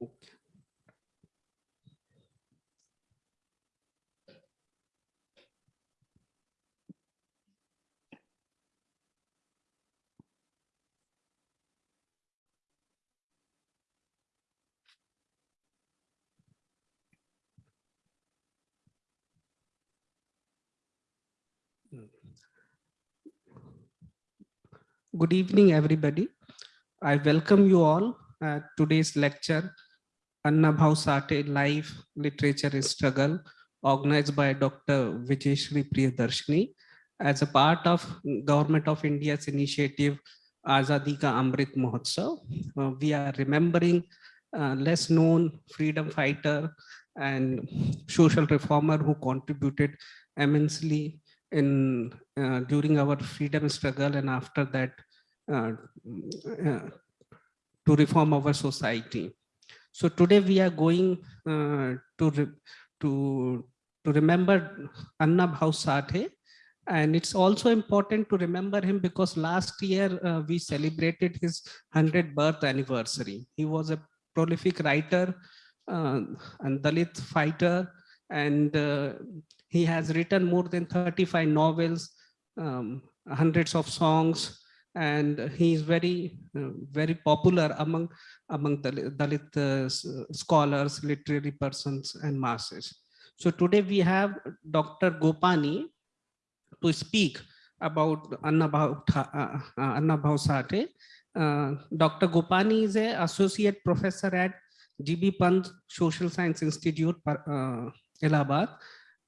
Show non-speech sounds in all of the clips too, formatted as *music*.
Good evening, everybody. I welcome you all at today's lecture, Anna Bhav Sate Life Literature Struggle, organized by Dr. Vijayshri Priyadarshini as a part of Government of India's initiative Azadi Ka Amrit Mahotsav. Uh, we are remembering uh, less known freedom fighter and social reformer who contributed immensely in uh, during our freedom struggle and after that uh, uh, to reform our society. So today we are going uh, to, re to, to remember Anna Bhav Sathe and it's also important to remember him because last year uh, we celebrated his 100th birth anniversary. He was a prolific writer uh, and Dalit fighter and uh, he has written more than 35 novels, um, hundreds of songs, and he is very, uh, very popular among, among the Dalit uh, scholars, literary persons, and masses. So today we have Dr. Gopani to speak about Anna Bhav, uh, Bhav Uh, Dr. Gopani is an associate professor at GB Pant Social Science Institute, uh, Allahabad,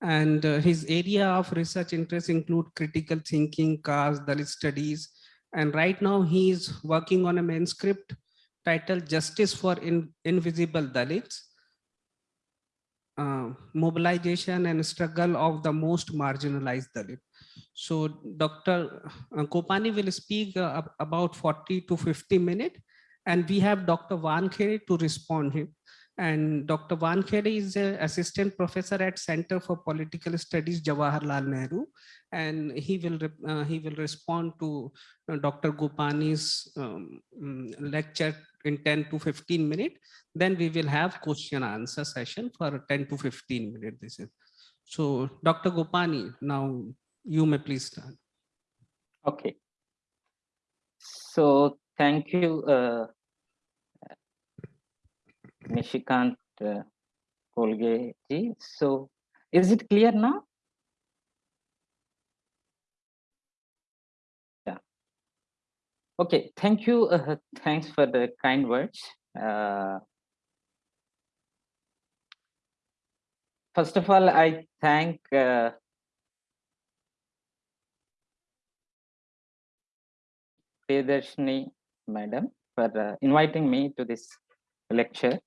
and uh, his area of research interests include critical thinking, caste, Dalit studies, and right now he is working on a manuscript titled Justice for In Invisible Dalits, uh, Mobilization and Struggle of the Most Marginalized Dalit. So Dr. Gopani will speak uh, about 40 to 50 minutes, and we have Dr. Wankhede to respond him. And Dr. Van Wankhede is an assistant professor at Center for Political Studies, Jawaharlal Nehru, and he will uh, he will respond to uh, Dr. Gopani's um, mm, lecture in 10 to 15 minutes. Then we will have question answer session for 10 to 15 minutes. This is so Dr. Gopani, now you may please start. Okay. So thank you, uh, Nishikant uh, Kolge ji. So is it clear now? Yeah. Okay, thank you. Uh, thanks for the kind words. Uh, first of all, I thank uh, madam for uh, inviting me to this lecture.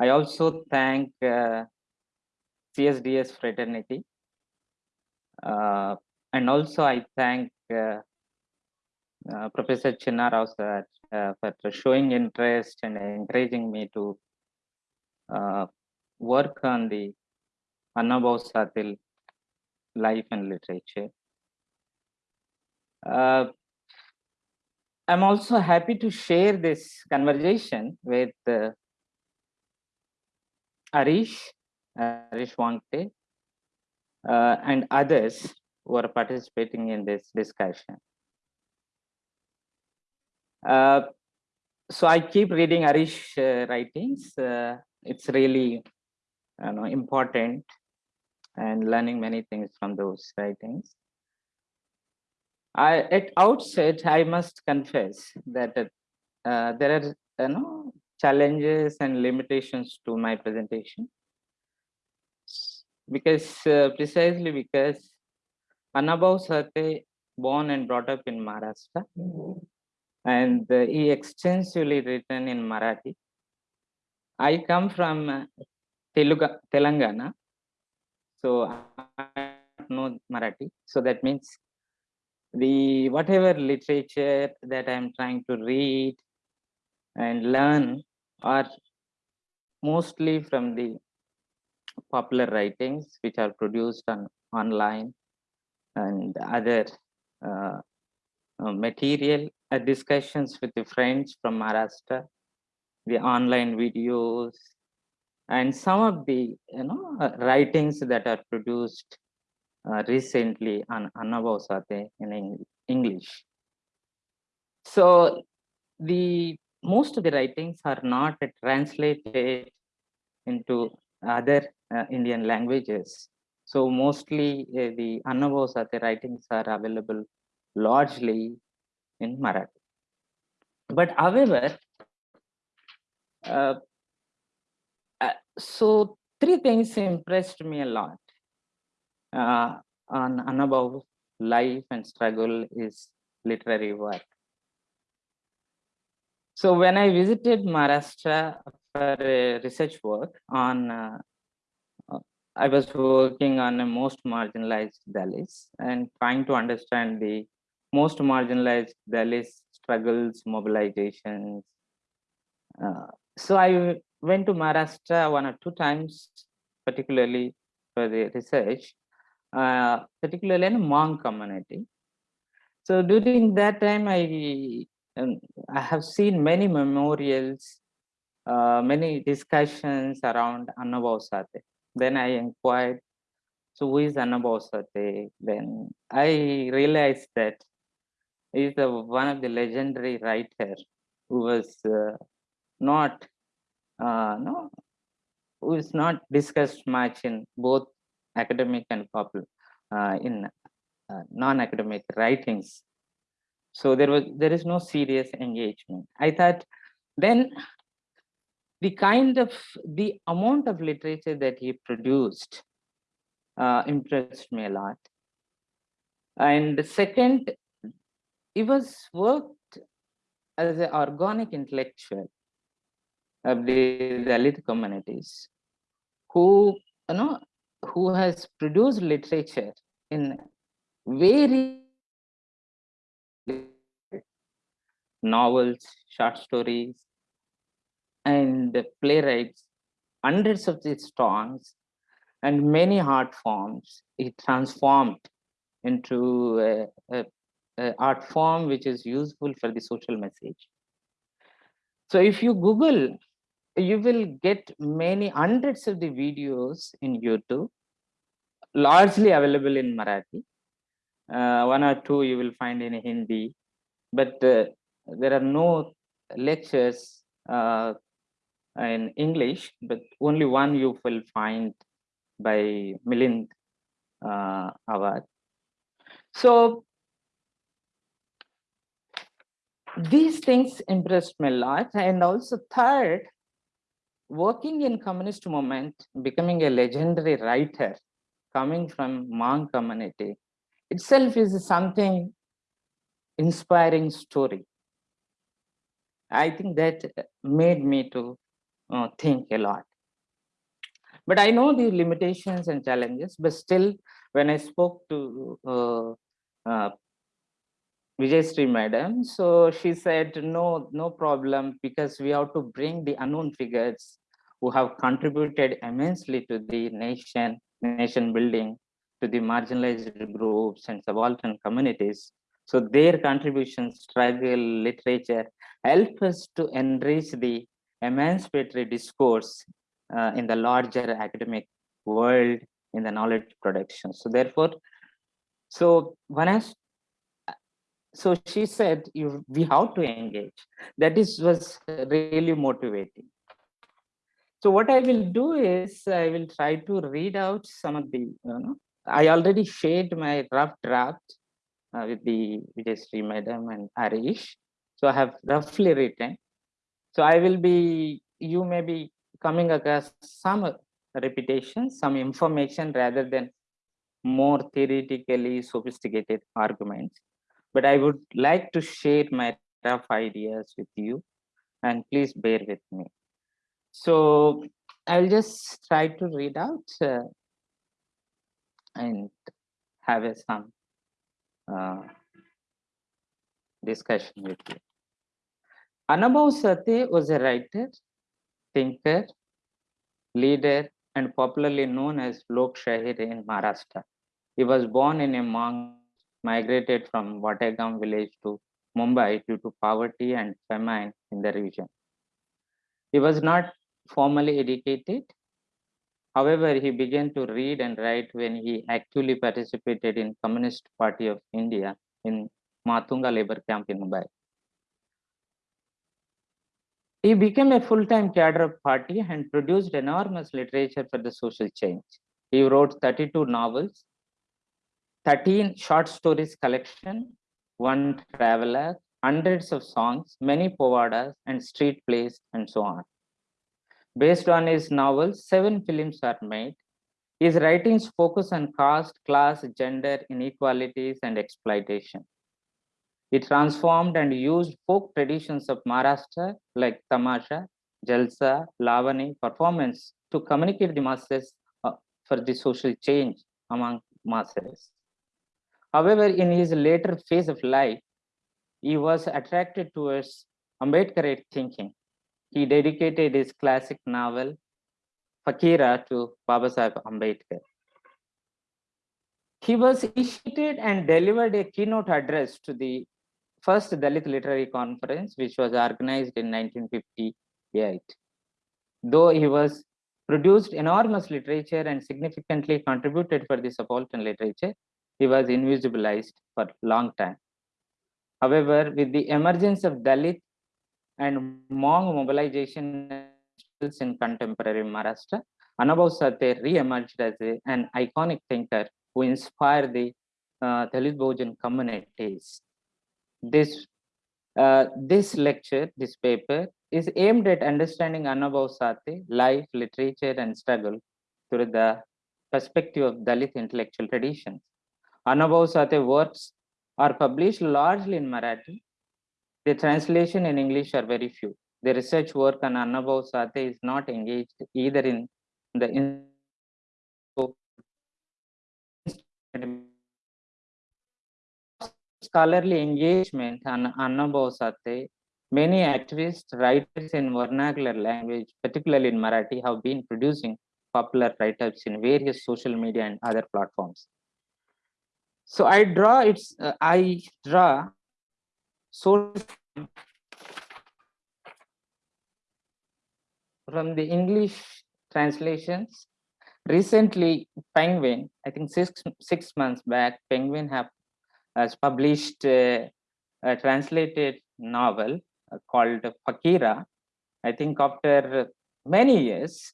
I also thank uh, CSDS fraternity. Uh, and also I thank uh, uh Professor Chinnarao sir uh, for showing interest and encouraging me to uh, work on the Anna Bhav Satil life and literature. I'm also happy to share this conversation with Arish, Arish Wankhede, uh, and others who are participating in this discussion. Uh, so I keep reading Arish uh, writings. Uh, it's really you know, important and learning many things from those writings. I, at outset, I must confess that uh, there are you know, challenges and limitations to my presentation because uh, precisely because Anabhav Sate born and brought up in Maharashtra and uh, he extensively written in Marathi. I come from Telugu, Telangana, so I know Marathi. So that means the whatever literature that I'm trying to read and learn are mostly from the popular writings which are produced on online and other uh, uh, material uh, discussions with the friends from Maharashtra the online videos, and some of the you know uh, writings that are produced uh, recently on Annabhausate in Eng- English. So the most of the writings are not translated into other uh, Indian languages. So mostly uh, the Annabhau Sate writings are available largely in Marathi. But however, uh, uh, so three things impressed me a lot uh, on Annabhau's life and struggle is literary work. So when I visited Maharashtra for a research work on, uh, uh, I was working on a most marginalized Dalits and trying to understand the most marginalized Dalits struggles, mobilizations. Uh, so I went to Maharashtra one or two times, particularly for the research, uh, particularly in Mang community. So during that time, I um, I have seen many memorials, uh, many discussions around Annabhau Sate. Then I inquired, so who is Annabhau Sate? Then I realized that he is the, one of the legendary writer who was uh, not, uh, no, who is not discussed much in both academic and popular, uh, in uh, non-academic writings so there was there is no serious engagement. I thought then the kind of the amount of literature that he produced uh, impressed me a lot. And the second he was worked as an organic intellectual of the Dalit communities who you know who has produced literature in very novels, short stories, and playwrights, hundreds of these songs, and many art forms. It transformed into a, a, a art form which is useful for the social message. So if you Google, you will get many hundreds of the videos in YouTube, largely available in Marathi. Uh, one or two you will find in Hindi, but uh, there are no lectures uh, in English, but only one you will find by Milind uh, Awad. So these things impressed me a lot. And also third, working in communist movement, becoming a legendary writer, coming from Mang community, itself is something inspiring story. I think that made me to uh, think a lot. But I know the limitations and challenges, but still when I spoke to uh, uh, Vijay Sri madam, so she said, no, no problem, because we have to bring the unknown figures who have contributed immensely to the nation, nation building, to the marginalized groups and subaltern communities. So their contributions, struggle, literature, help us to enrich the emancipatory discourse uh, in the larger academic world in the knowledge production. So therefore, so when I, so she said, you, we have to engage. That is was really motivating. So what I will do is I will try to read out some of the, you know, I already shared my rough draft uh, with the Vijay Sri madam and Arish. So I have roughly written. So I will be, you may be coming across some repetition, some information rather than more theoretically sophisticated arguments. But I would like to share my rough ideas with you and please bear with me. So I'll just try to read out uh, and have a, some discussion with you. Annabhau Sate was a writer, thinker, leader, and popularly known as Lok Shahir in Maharashtra. He was born in a monk, migrated from Wategaon village to Mumbai due to poverty and famine in the region. He was not formally educated. However, he began to read and write when he actively participated in Communist Party of India in Matunga labor camp in Mumbai. He became a full-time cadre of party and produced enormous literature for the social change. He wrote 32 novels, 13 short stories collection, one traveler, hundreds of songs, many povadas and street plays and so on. Based on his novels, seven films are made. His writings focus on caste, class, gender, inequalities, and exploitation. He transformed and used folk traditions of Maharashtra like Tamasha, Jalsa, Lavani performance to communicate the masses uh, for the social change among masses. However, in his later phase of life, he was attracted towards Ambedkarite thinking. He dedicated his classic novel, Fakira, to Babasaheb Ambedkar. He was initiated and delivered a keynote address to the first Dalit Literary Conference, which was organized in 1958. Though he was produced enormous literature and significantly contributed for the subaltern literature, he was invisibilized for a long time. However, with the emergence of Dalit and Mang mobilization in contemporary Maharashtra, Annabhau Sate re-emerged as a, an iconic thinker who inspired the uh, Dalit Bahujan communities this uh, this lecture, this paper, is aimed at understanding Sate, life, literature, and struggle through the perspective of Dalit intellectual traditions. Sate works are published largely in Marathi. The translation in English are very few. The research work on Annabhau Sate is not engaged either in the scholarly engagement on Annabhau Sate, many activists, writers in vernacular language, particularly in Marathi, have been producing popular write-ups in various social media and other platforms. So I draw it's uh, I draw source from the English translations. Recently, Penguin, I think six six months back, Penguin have has published a, a translated novel uh, called Fakira. I think after many years,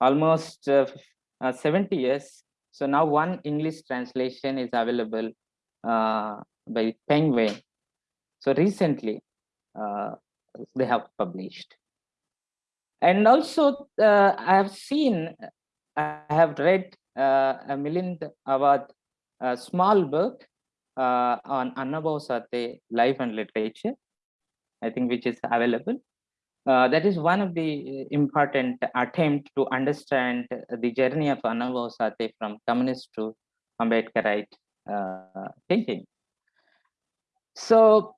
almost uh, uh, 70 years. So now one English translation is available uh, by Penguin. So recently, uh, they have published. And also, uh, I have seen, I have read a Milind Awad a small book uh, on Annabhau Sate life and literature, I think which is available. Uh, that is one of the important attempt to understand the journey of Annabhau Sate from communist to Ambedkarite uh, thinking. So,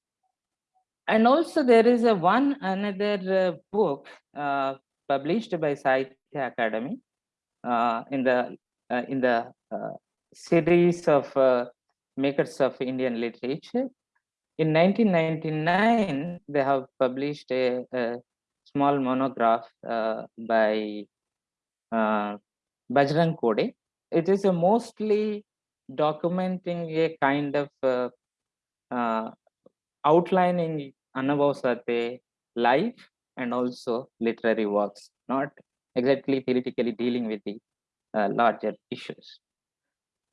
and also there is a one another uh, book uh, published by Sahitya Akademi uh, in the in the series of makers of Indian literature. In 1999, they have published a, a small monograph uh, by uh, Bajrang Kode. It is a mostly documenting a kind of uh, uh, outlining Annabhau Sate life and also literary works, not exactly theoretically dealing with the uh, larger issues.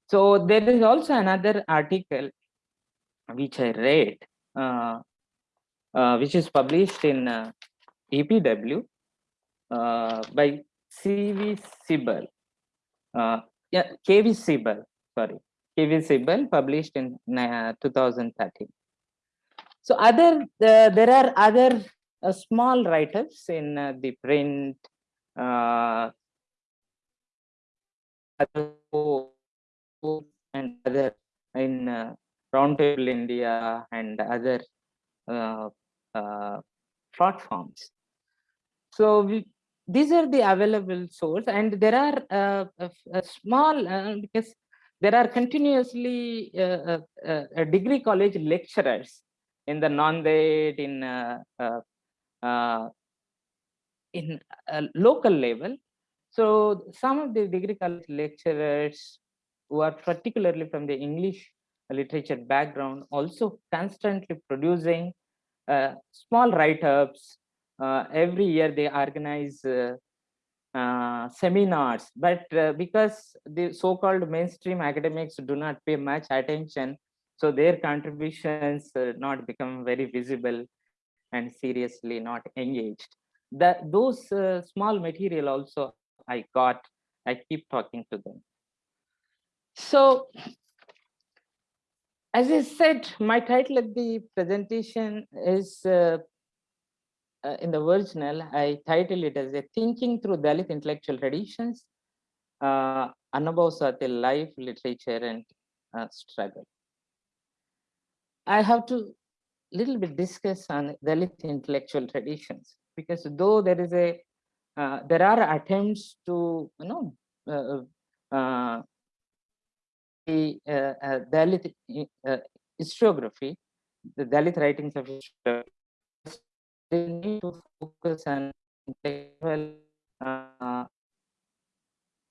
So there is also another article which I read, uh, uh, which is published in uh, EPW uh, by C.V. Sibal. Uh, yeah, K.V. Sibal, sorry. K.V. Sibal published in uh, 2013. So other, there are other small write-ups in the print, and other in uh, Roundtable India and other uh, uh, platforms. So we, these are the available source and there are uh, small, uh, because there are continuously uh, uh, degree college lecturers in the Nanded, in in a local level. So some of the degree college lecturers who are particularly from the English literature background also constantly producing uh, small write-ups. Uh, every year they organize uh, uh seminars, but uh, because the so-called mainstream academics do not pay much attention, so their contributions uh, not become very visible and seriously not engaged. That those small material also I got, I keep talking to them. So as I said, my title of the presentation is uh, uh, in the original, I title it as a Thinking Through Dalit Intellectual Traditions, uh, Annabhav Life, Literature and uh, Struggle. I have to little bit discuss on Dalit intellectual traditions because though there is a, uh, there are attempts to, you know, uh, uh the uh, uh, Dalit uh, historiography, the Dalit writings of historiography, they need to focus on intellectual uh,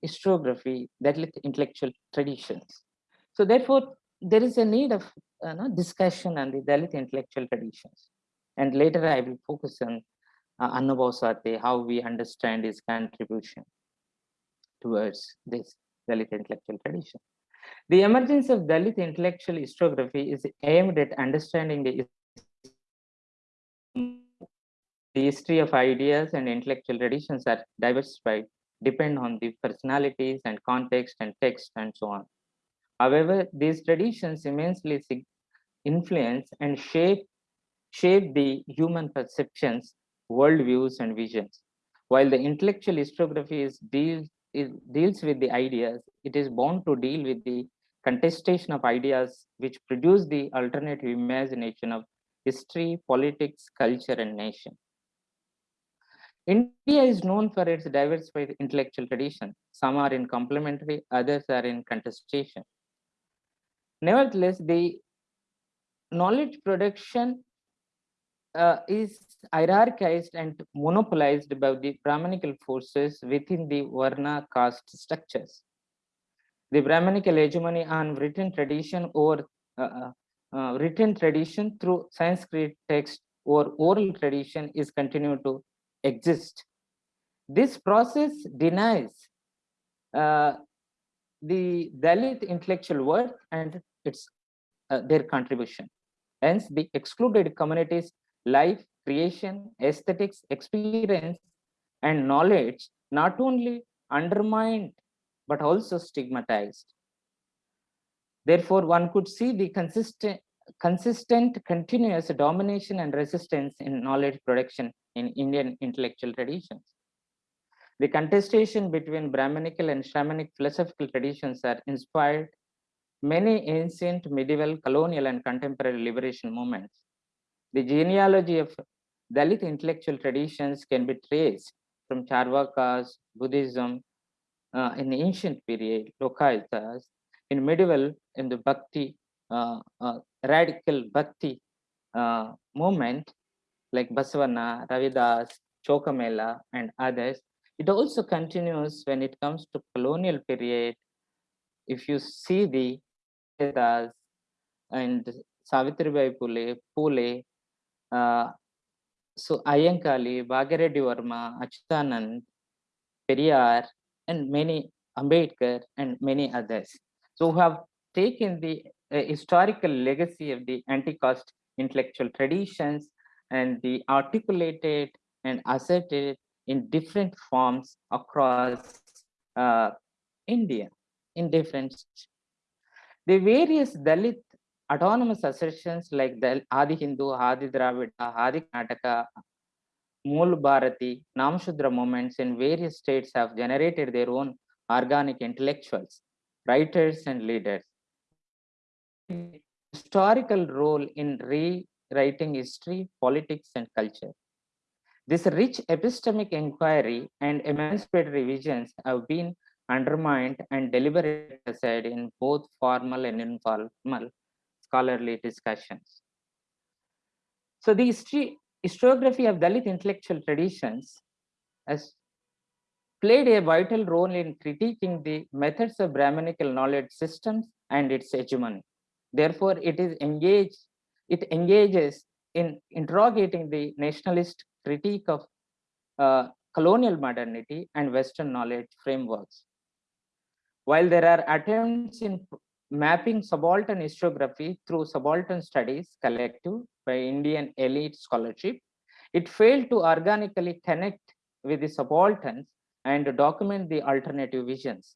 historiography, Dalit intellectual traditions. So therefore, there is a need of uh, no, discussion on the Dalit intellectual traditions. And later I will focus on uh, Annabhav how we understand his contribution towards this Dalit intellectual tradition. The emergence of Dalit intellectual historiography is aimed at understanding the, the history of ideas and intellectual traditions are diversified, depend on the personalities and context and text and so on. However, these traditions immensely influence and shape, shape the human perceptions, worldviews, and visions. While the intellectual historiography is deals, deals with the ideas, it is bound to deal with the contestation of ideas which produce the alternative imagination of history, politics, culture, and nation. India is known for its diversified intellectual tradition. Some are in complementary, others are in contestation. Nevertheless, the knowledge production uh, is hierarchized and monopolized by the Brahmanical forces within the Varna caste structures. The Brahmanical hegemony on written tradition or uh, uh, uh, written tradition through Sanskrit text or oral tradition is continued to exist. This process denies uh, the Dalit intellectual worth and its uh, their contribution. Hence, the excluded communities life, creation, aesthetics, experience, and knowledge not only undermined but also stigmatized. Therefore, one could see the consistent, consistent continuous domination and resistance in knowledge production in Indian intellectual traditions. The contestation between Brahmanical and Shramanic philosophical traditions are inspired many ancient, medieval, colonial, and contemporary liberation movements. The genealogy of Dalit intellectual traditions can be traced from Charvakas, Buddhism, uh, in ancient period, Lokayatas, in medieval, in the Bhakti, uh, uh, radical Bhakti uh, movement, like Basavana, Ravidas, Chokamela, and others. It also continues when it comes to colonial period. If you see the Vedas and Savitribai Pule, Pule, uh, so Ayyankali, Bhagireddy Verma, Achyutanand, Periyar, and many Ambedkar and many others. So who have taken the uh, historical legacy of the anti-caste intellectual traditions and the articulated and asserted in different forms across uh, India in different the various Dalit autonomous assertions like the Adi Hindu, Adi Dravida, Adi Karnataka, Mool Bharati, Namshudra movements in various states have generated their own organic intellectuals, writers and leaders. Historical role in rewriting history, politics and culture. This rich epistemic inquiry and emancipatory visions have been undermined and deliberate aside in both formal and informal scholarly discussions. So the history, historiography of Dalit intellectual traditions has played a vital role in critiquing the methods of Brahminical knowledge systems and its hegemony. Therefore, it is engaged, it engages in interrogating the nationalist critique of uh, colonial modernity and Western knowledge frameworks. While there are attempts in mapping subaltern historiography through subaltern studies collective by Indian elite scholarship, it failed to organically connect with the subalterns and document the alternative visions.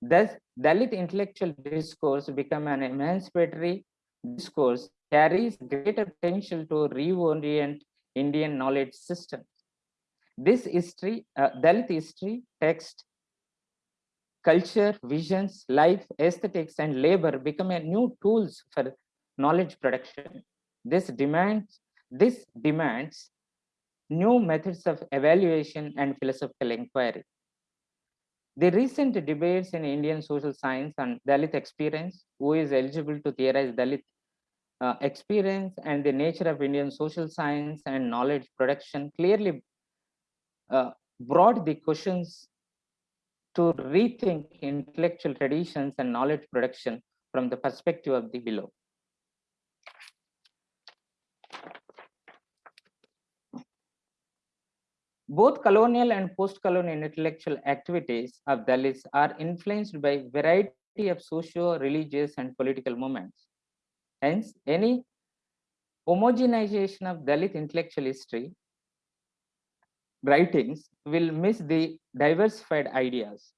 Thus, Dalit intellectual discourse become an emancipatory discourse carries greater potential to reorient Indian knowledge system. This history, uh, Dalit history, text, culture, visions, life, aesthetics, and labor become a new tools for knowledge production. This demands, this demands new methods of evaluation and philosophical inquiry. The recent debates in Indian social science on Dalit experience, who is eligible to theorize Dalit uh, experience and the nature of Indian social science and knowledge production clearly uh, brought the questions to rethink intellectual traditions and knowledge production from the perspective of the below. Both colonial and post-colonial intellectual activities of Dalits are influenced by variety of socio-religious and political movements. Hence, any homogenization of Dalit intellectual history writings will miss the diversified ideas,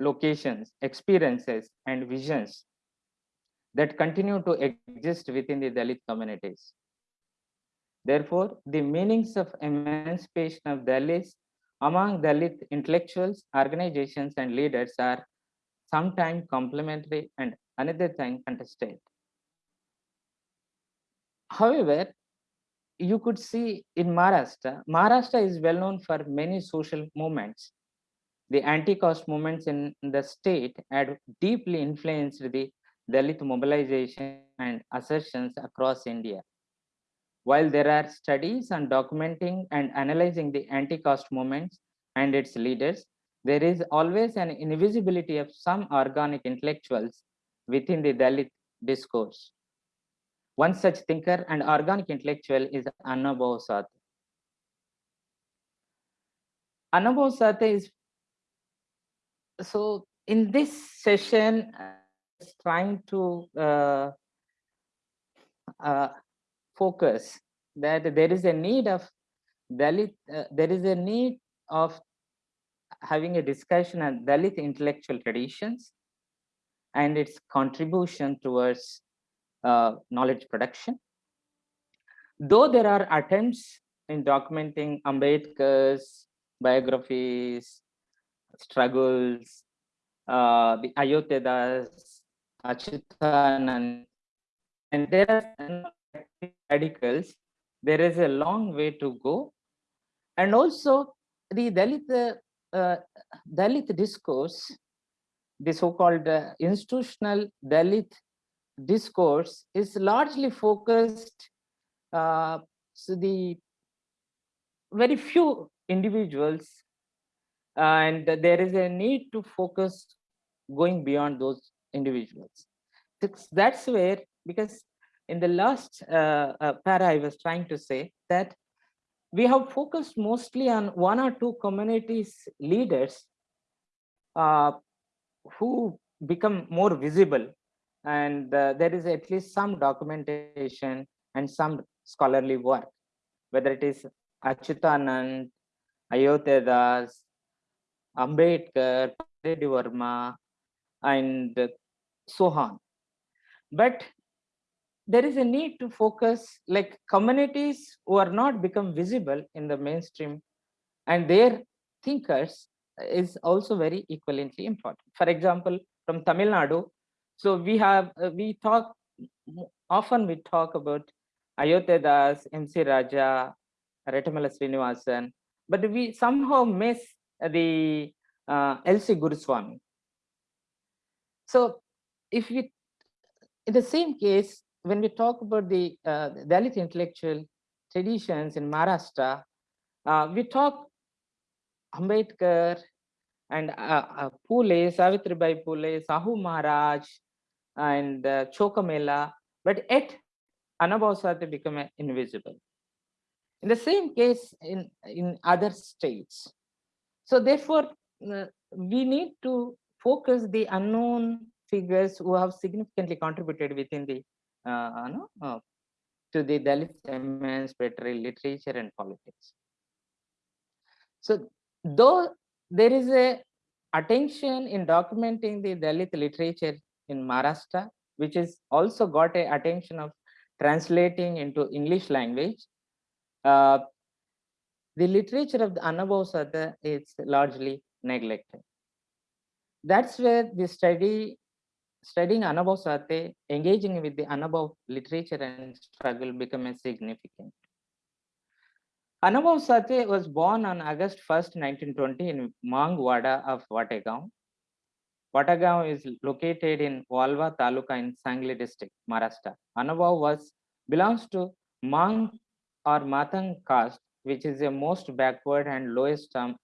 locations, experiences, and visions that continue to exist within the Dalit communities. Therefore, the meanings of emancipation of Dalits among Dalit intellectuals, organizations, and leaders are sometimes complementary and another time contested. However, you could see in Maharashtra, Maharashtra is well known for many social movements. The anti-caste movements in the state had deeply influenced the Dalit mobilization and assertions across India. While there are studies on documenting and analyzing the anti-caste movements and its leaders, there is always an invisibility of some organic intellectuals within the Dalit discourse. One such thinker and organic intellectual is Annabhav Sathe. Annabhav Sathe is so in this session trying to uh, uh, focus that there is a need of Dalit, uh, there is a need of having a discussion on Dalit intellectual traditions and its contribution towards uh, knowledge production. Though there are attempts in documenting Ambedkar's biographies, struggles, uh, the Ayodhya Das, Achyutanand, and there are radicals, there is a long way to go. And also the Dalit, uh, Dalit discourse, the so-called uh, institutional Dalit discourse is largely focused uh, so the very few individuals and there is a need to focus going beyond those individuals. That's where because in the last uh, uh, para i was trying to say that we have focused mostly on one or two communities leaders uh, who become more visible and uh, there is at least some documentation and some scholarly work, whether it is Achyutanand, Ayodhya Das, Ambedkar, Verma, and so on. But there is a need to focus like communities who are not become visible in the mainstream and their thinkers is also very equivalently important. For example, from Tamil Nadu, so we have, uh, we talk, often we talk about Ayodhya Das, MC Raja, Rettamalai Srinivasan, but we somehow miss the uh, L.C. Guruswami. So if we, in the same case, when we talk about the uh, Dalit intellectual traditions in Maharashtra, uh, we talk Ambedkar and uh, uh, Pule, Savitribai Pule, Sahu Maharaj, and uh, Chokamela, but yet Anabhasate become invisible. In the same case in, in other states. So therefore, uh, we need to focus the unknown figures who have significantly contributed within the uh, uh, to the Dalit emancipatory literature and politics. So though there is a attention in documenting the Dalit literature in Maharashtra, which is also got a attention of translating into English language, uh, the literature of the Anabhav is largely neglected. That's where the study studying Anubhav Sate, engaging with the Anubhav literature and struggle become a significant. Anubhav Sate was born on August 1st, 1920 in Mangwada of Wategaon. Wategaon is located in Walwa Taluka in Sangli district, Maharashtra. Anubhav was belongs to Mang or Matang caste, which is the most backward and lowest um,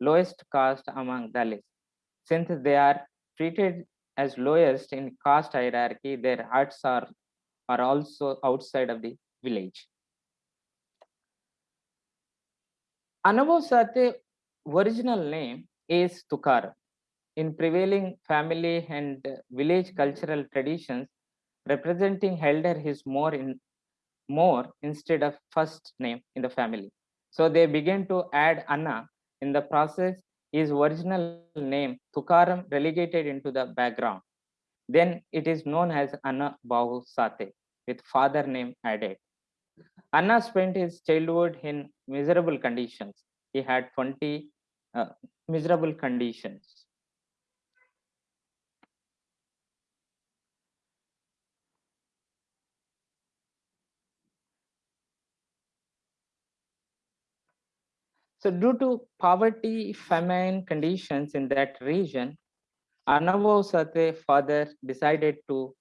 lowest caste among Dalits. Since they are treated as lowest in caste hierarchy, their huts are, are also outside of the village. Anubhav Sate original name is Tukar. In prevailing family and village cultural traditions, representing elder is more in more instead of first name in the family. So they begin to add Anna in the process his original name Tukaram relegated into the background. Then it is known as Anna Bahu Sate with father name added. Anna spent his childhood in miserable conditions. He had 20 uh, miserable conditions. So due to poverty, famine conditions in that region, Anubhav Sate father decided to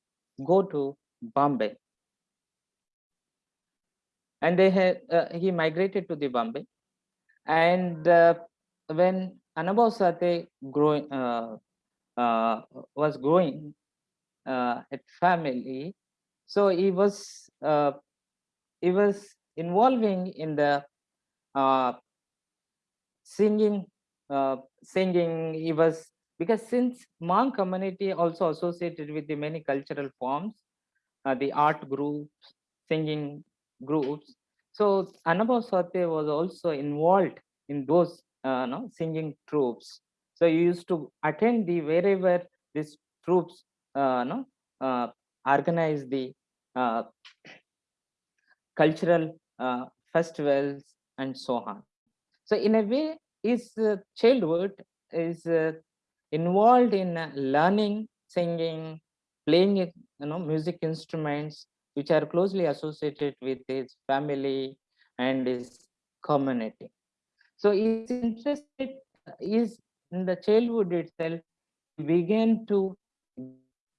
go to Bombay. And they had uh, he migrated to the Bombay. And uh, when Anubhav Sate growing uh, uh, was growing uh, at family, so he was uh, he was involving in the singing uh, singing he was because since Mang community also associated with the many cultural forms uh, the art groups singing groups so Anubhav Sate was also involved in those uh, no, singing troops. So he used to attend the wherever these troops uh, no, uh, organize the uh, cultural uh, festivals and so on so in a way, his childhood is uh, involved in uh, learning, singing, playing you know, music instruments, which are closely associated with his family and his community. So he's interested, is in the childhood itself, began to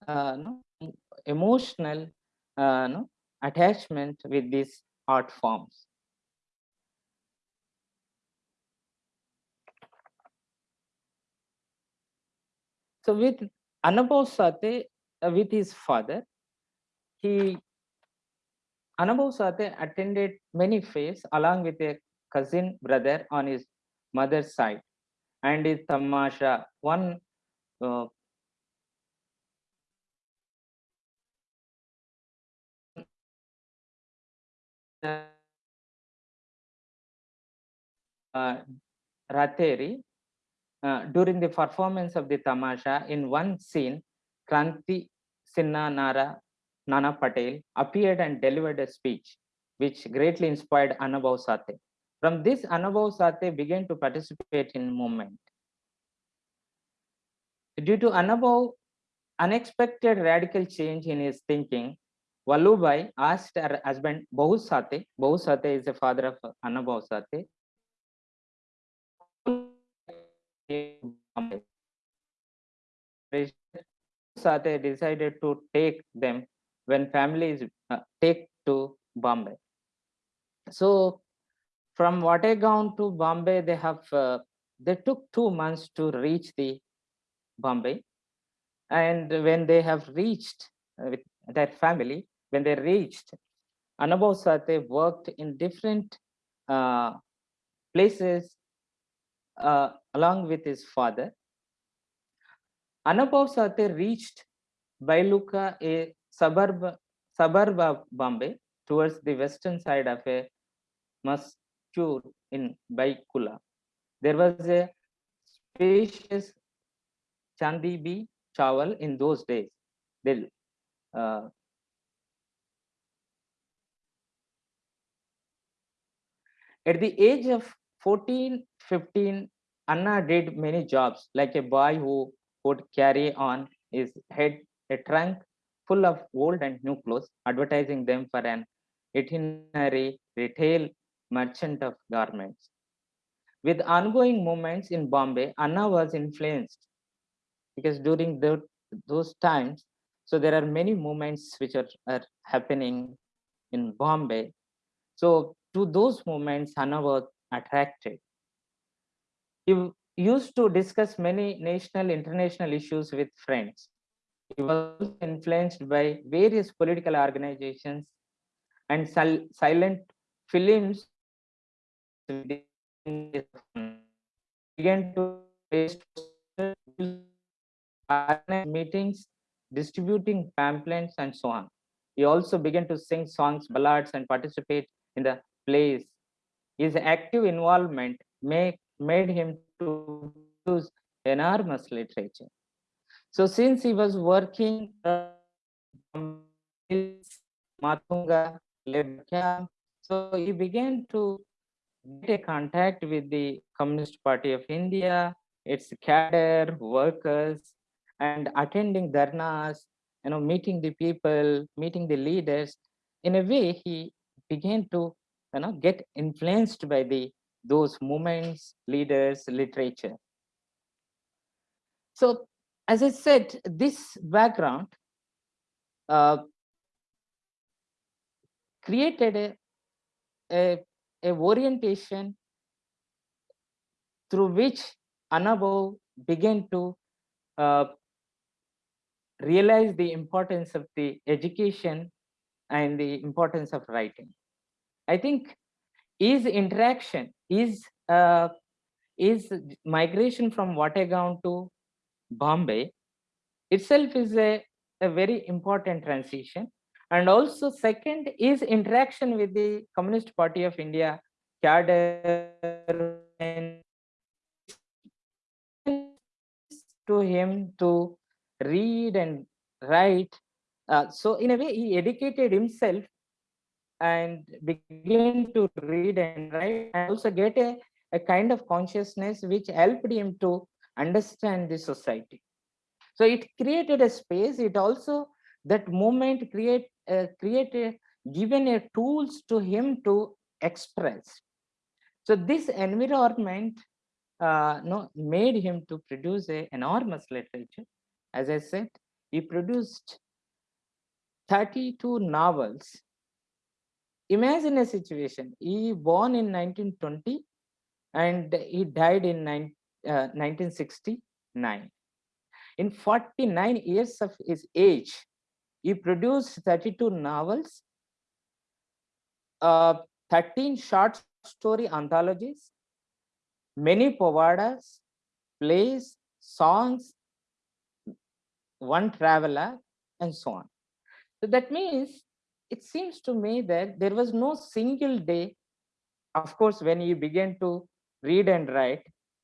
uh, no, emotional uh, no, attachment with these art forms. So with Anubhav uh, with his father, he Anubhav attended many fairs along with a cousin brother on his mother's side and his tamasha. One uh, uh, Rateri uh, during the performance of the tamasha, in one scene, Kranti Sinha Nara Nana Patel appeared and delivered a speech, which greatly inspired Anubhav Sate. From this, Anubhav Sate began to participate in movement. Due to Anubhav unexpected radical change in his thinking, Valubai asked her husband Bahu Sate, Bahu Sate is the father of Anubhav Sate, Sate decided to take them when families uh, take to Bombay. So from Wategaon to Bombay, they have uh, they took two months to reach the Bombay. And when they have reached uh, with their family, when they reached, Anubhav Sate worked in different uh, places uh, along with his father. Annabhau Sathe reached Byculla, a suburb, suburb of Bombay, towards the western side of a Mastur in Byculla. There was a spacious Chandibi Chawal in those days. Uh, at the age of 14, 15, Anna did many jobs like a boy who would carry on his head a trunk full of old and new clothes, advertising them for an itinerary retail merchant of garments. With ongoing movements in Bombay, Anna was influenced because during the, those times, so there are many movements which are, are happening in Bombay. So to those movements, Anna was attracted. He used to discuss many national, international issues with friends. He was influenced by various political organizations and sil silent films began to meetings, distributing pamphlets and so on. He also began to sing songs, ballads and participate in the plays. His active involvement make, made him to use enormous literature. So since he was working uh, Matunga, camp, so he began to get a contact with the Communist Party of India, its cadre, workers, and attending dharnas, you know, meeting the people, meeting the leaders. In a way, he began to, you know, get influenced by the those movements, leaders, literature. So, as I said, this background uh, created a, a, a orientation through which Annabhau began to uh, realize the importance of the education and the importance of writing. I think is interaction, is uh, is migration from Wategaon to Bombay itself is a, a very important transition and also second is interaction with the Communist Party of India cadre to him to read and write. Uh, so in a way, he educated himself and begin to read and write and also get a, a kind of consciousness which helped him to understand the society. So it created a space. It also that moment create uh, created given a tools to him to express. So this environment uh, no, made him to produce a enormous literature. As I said, he produced 32 novels. Imagine a situation. He born in 1920 and he died in nine, uh, 1969. In 49 years of his age, he produced 32 novels, uh, 13 short story anthologies, many povadas, plays, songs, one traveler, and so on. So that means it seems to me that there was no single day, of course, when you began to read and write,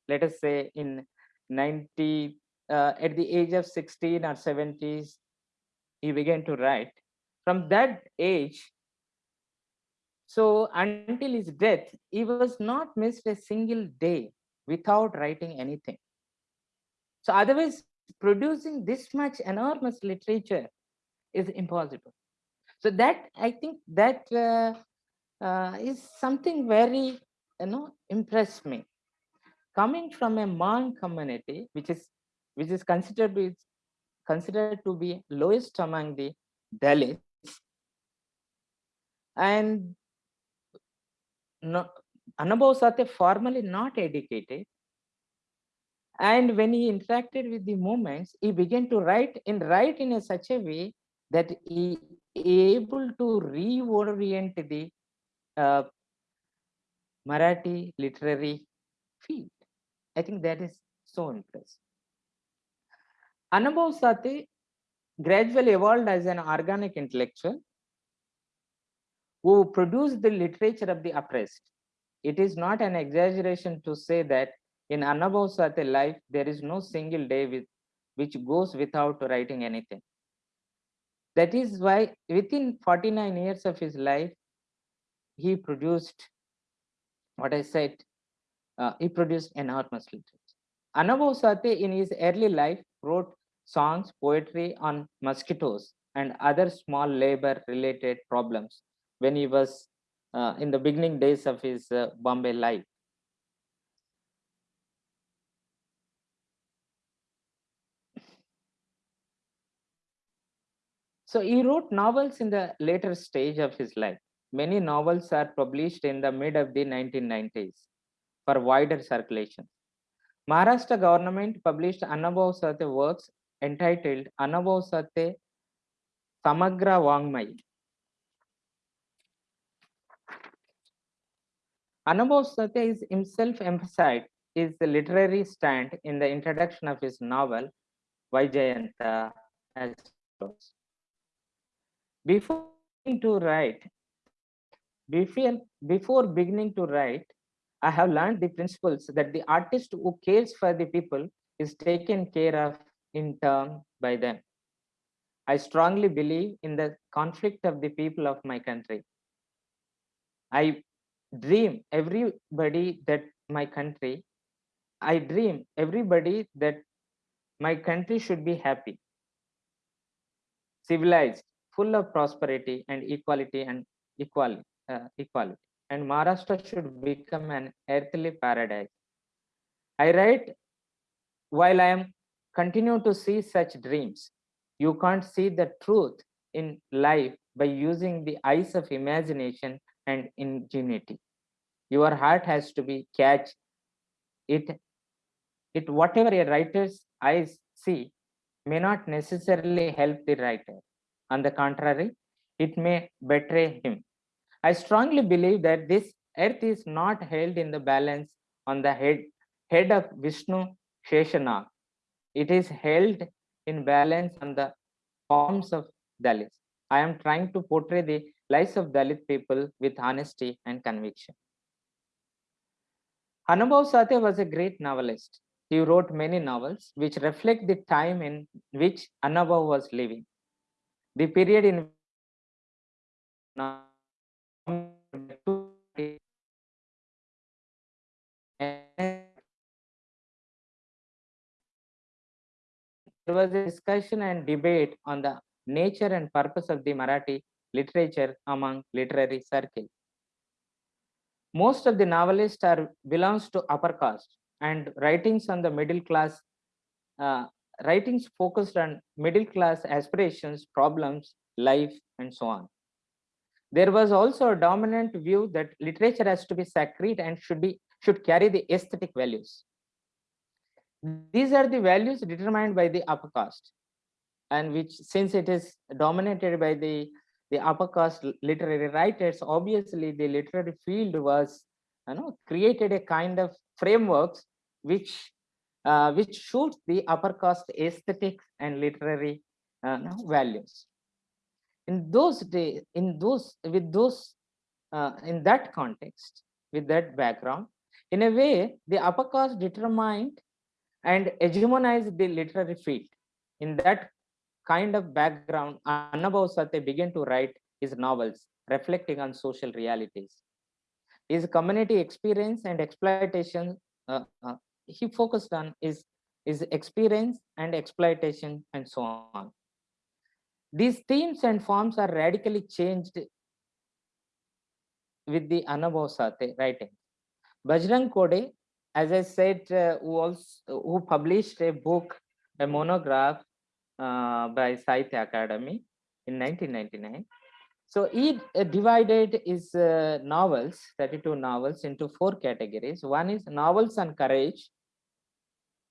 let us say in 90, uh, at the age of 16 or 70s, he began to write. From that age, so until his death, he was not missed a single day without writing anything. So otherwise, producing this much enormous literature is impossible. So that I think that uh, uh, is something very you know impressed me. Coming from a Mang community, which is which is considered considered to be lowest among the Dalits, and no, Annabhau Sathe formally not educated, And when he interacted with the movements, he began to write in write in a such a way that he able to reorient the uh, Marathi literary field. I think that is so impressive. Annabhau Sathe gradually evolved as an organic intellectual who produced the literature of the oppressed. It is not an exaggeration to say that in Annabhau Sathe life, there is no single day with, which goes without writing anything. That is why within 49 years of his life, he produced what I said, uh, he produced enormous literature. Annabhau Sathe in his early life wrote songs, poetry on mosquitoes and other small labor related problems when he was uh, in the beginning days of his uh, Bombay life. So he wrote novels in the later stage of his life. Many novels are published in the mid of the 1990s for wider circulation. Maharashtra government published Annabhau Sathe works entitled Annabhau Sathe Samagra Vangmai. Annabhau Sathe is himself emphasized his literary stand in the introduction of his novel Vaijayanta as. Before to write, before, before beginning to write, I have learned the principles that the artist who cares for the people is taken care of in turn by them. I strongly believe in the conflict of the people of my country. I dream everybody that my country, I dream everybody that my country should be happy, civilized, full of prosperity and equality and equality, uh, equality. And Maharashtra should become an earthly paradise. I write while I am continue to see such dreams. You can't see the truth in life by using the eyes of imagination and ingenuity. Your heart has to be catch it. It whatever a writer's eyes see may not necessarily help the writer. On the contrary, it may betray him. I strongly believe that this earth is not held in the balance on the head, head of Vishnu Sheshanag. It is held in balance on the palms of Dalits. I am trying to portray the lives of Dalit people with honesty and conviction. Annabhau Sathe was a great novelist. He wrote many novels which reflect the time in which Annabhau was living. The period in there was a discussion and debate on the nature and purpose of the Marathi literature among literary circles. Most of the novelists are belongs to upper caste and writings on the middle class, uh, writings focused on middle class aspirations, problems, life, and so on. There was also a dominant view that literature has to be sacred and should be should carry the aesthetic values. These are the values determined by the upper caste and which since it is dominated by the, the upper caste literary writers, obviously the literary field was you know, created a kind of frameworks which uh, which shoots the upper caste aesthetics and literary uh, values. In those days, in those with those uh, in that context, with that background, in a way, the upper caste determined and hegemonized the literary field. In that kind of background, Sathe began to write his novels, reflecting on social realities. His community experience and exploitation, uh, uh, he focused on his, his experience and exploitation and so on. These themes and forms are radically changed with the Annabhau Sathe writing. Bajrang Korde as I said, uh, who also who published a book, a monograph uh, by Sahitya Akademi in 1999. So he uh, divided his uh, novels, 32 novels, into four categories. One is novels on courage,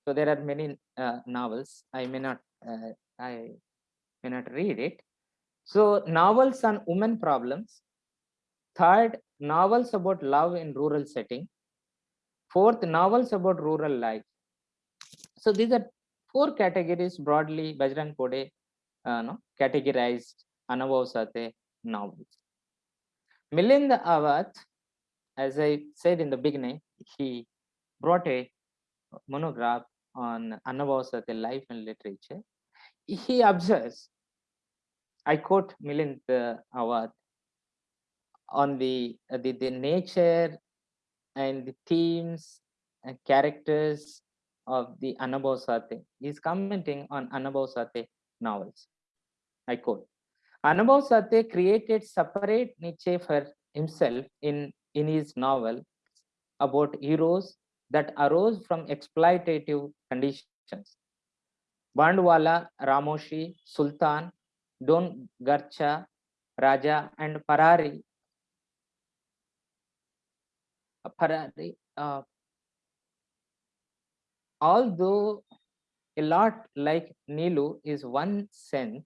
So there are many uh, novels. I may not, uh, I may not read it. So novels on women problems. Third, novels about love in rural setting. Fourth, novels about rural life. So these are four categories broadly Bajrang Korde uh, no, categorized Annabhau novels. Milind Awad, as I said in the beginning, he brought a monograph on Sate life and literature. He observes, I quote Milind Awad, on the, the, the nature and the themes and characters of the Annabhau Sathe. He's commenting on Annabhau Sathe novels. I quote, Annabhau Sathe created separate niche for himself in, in his novel about heroes that arose from exploitative conditions. Bandwala, Ramoshi, Sultan, Don Garcha, Raja, and Parari. Parari, uh, although a lot like Nilu is one sense,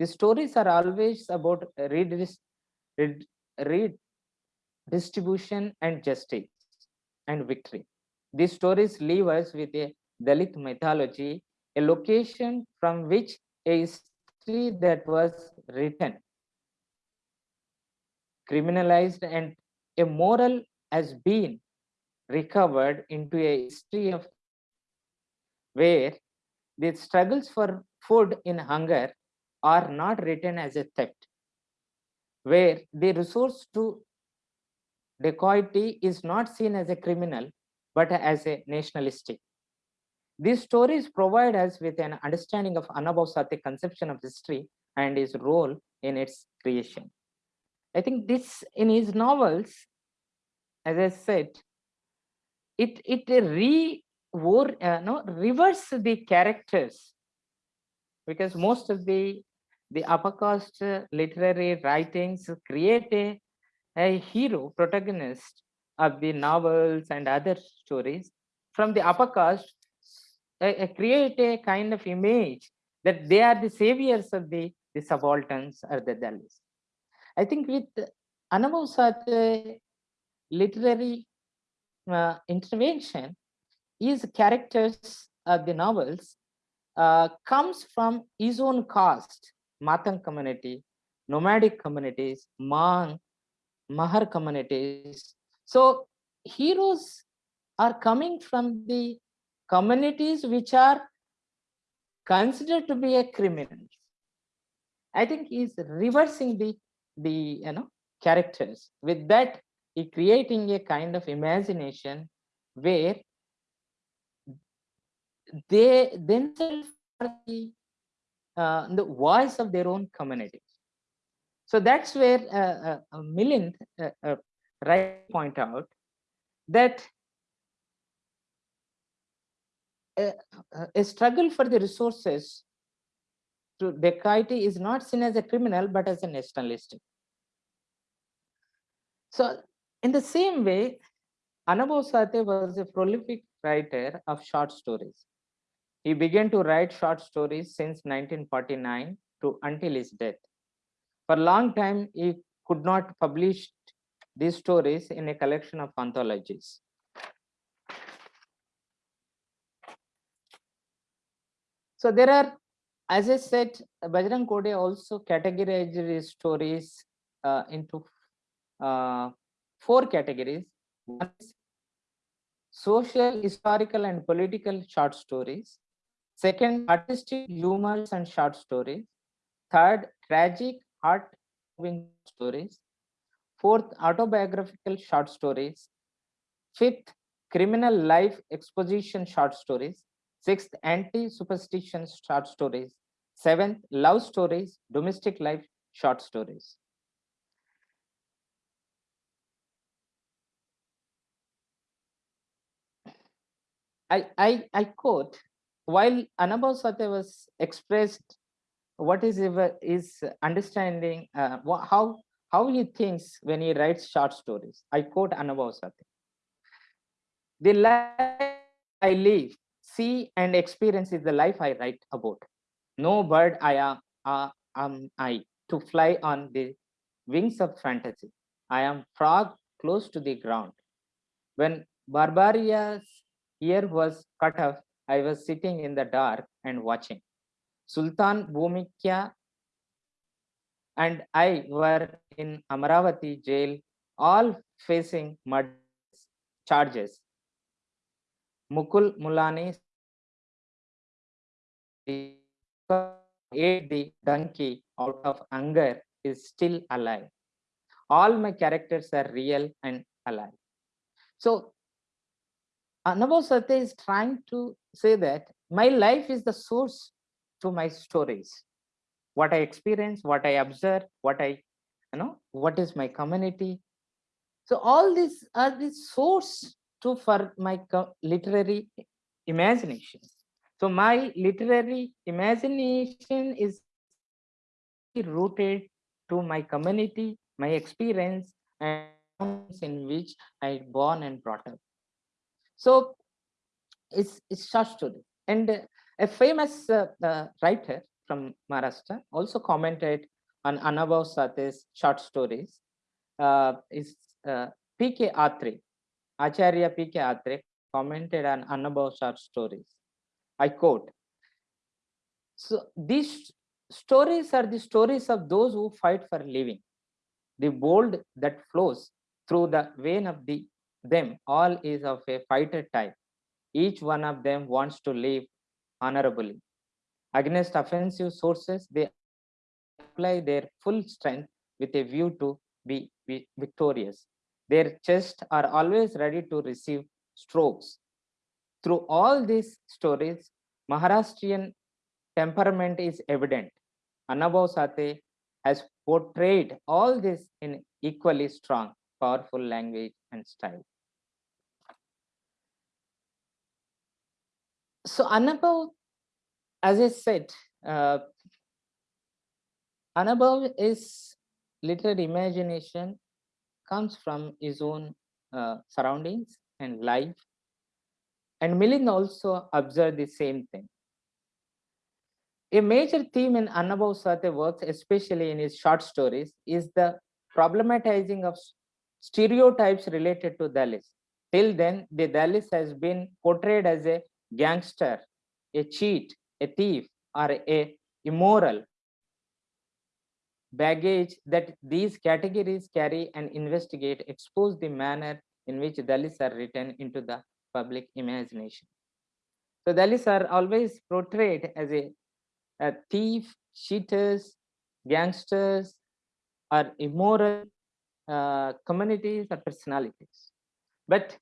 the stories are always about redistribution and justice and victory. These stories leave us with a Dalit mythology, a location from which a history that was written, criminalized, and a moral has been recovered into a history of where the struggles for food in hunger are not written as a theft, where the resource to dacoity is not seen as a criminal, but as a nationalistic. These stories provide us with an understanding of Annabhau conception of history and his role in its creation. I think this in his novels, as I said, it it re uh, no reverse the characters because most of the the upper caste literary writings create a, a hero protagonist of the novels and other stories from the upper caste uh, create a kind of image that they are the saviors of the, the subalterns or the Dalits. I think with Annabhau Sathe literary uh, intervention, his characters of the novels uh, comes from his own caste, Matang community, nomadic communities, Mang, Mahar communities. So heroes are coming from the communities which are considered to be a criminal. I think he's reversing the the you know characters. With that, he creating a kind of imagination where they themselves are the, uh, the voice of their own communities. So that's where uh, uh, Milind uh, uh, right point out that a, a, struggle for the resources to dacoity is not seen as a criminal but as a nationalistic. So in the same way, Annabhau Sathe was a prolific writer of short stories. He began to write short stories since 1949 to until his death. For a long time, he could not publish these stories in a collection of anthologies. So there are, as I said, Bajrang Korde also categorized his stories uh, into uh, four categories. One is social, historical, and political short stories. Second, artistic humors and short stories. Third, tragic, heart-moving stories. Fourth, autobiographical short stories. Fifth, criminal life exposition short stories. Sixth, anti-superstition short stories. Seventh, love stories, domestic life short stories. I, I, I quote, while Annabhau Sathe was expressed what is is understanding, uh, how, how he thinks when he writes short stories. I quote Annabhau Sathe. The life I live see and experience is the life I write about. No bird I am, uh, am I to fly on the wings of fantasy. I am frog close to the ground. When Barbaria's ear was cut off, I was sitting in the dark and watching. Sultan Bhumikya and I were in Amaravati jail, all facing murder charges. Mukul Mulani ate the donkey out of anger is still alive. All my characters are real and alive. So Annabhau Sathe is trying to say that my life is the source to my stories. What I experience, what I observe, what I, you know, what is my community. So all these are the source to for my literary imagination. So my literary imagination is rooted to my community, my experience, and in which I born and brought up. So it's it's short story. And a famous uh, uh, writer from Maharashtra also commented on Annabhau Sathe's short stories. Uh, is uh, P.K. Atre, Acharya P.K. Atre commented on Annabhau short stories. I quote, so these stories are the stories of those who fight for living. The bold that flows through the vein of the them all is of a fighter type. Each one of them wants to live honorably. Against offensive sources, they apply their full strength with a view to be, victorious. Their chests are always ready to receive strokes. Through all these stories, Maharashtrian temperament is evident. Annabhau Sathe has portrayed all this in equally strong, powerful language and style. So Annabhau, as I said, uh, literary imagination comes from his own uh, surroundings and life. And Milind also observed the same thing. A major theme in Annabhau Sathe works, especially in his short stories, is the problematizing of stereotypes related to Dalits. Till then, the Dalits has been portrayed as a gangster, a cheat, a thief, or a immoral baggage that these categories carry and investigate expose the manner in which Dalits are written into the public imagination. So Dalits are always portrayed as a a thief, cheaters, gangsters, or immoral uh, communities or personalities. But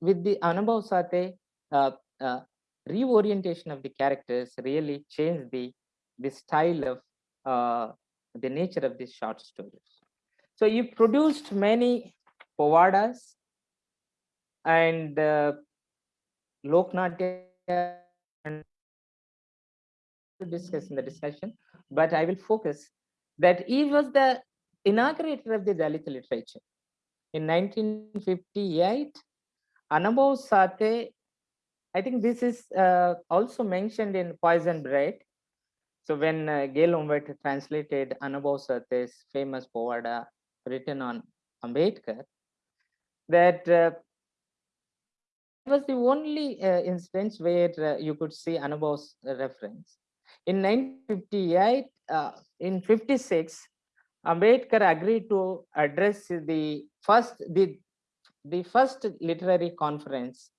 with the Annabhau Sathe, uh, uh, reorientation of the characters really changed the, the style of uh, the nature of these short stories. So you produced many povadas and uh, Loknatya and to discuss in the discussion, but I will focus that he was the inaugurator of the Dalit literature. In 1958, Annabhau Sathe, I think this is uh, also mentioned in Poison Bread. So when uh, Gail Omvedt translated Annabhau famous Povada written on Ambedkar, that uh, was the only uh, instance where uh, you could see Annabhau's reference. In 1958, uh, in 56, Ambedkar agreed to address the first the the first literary conference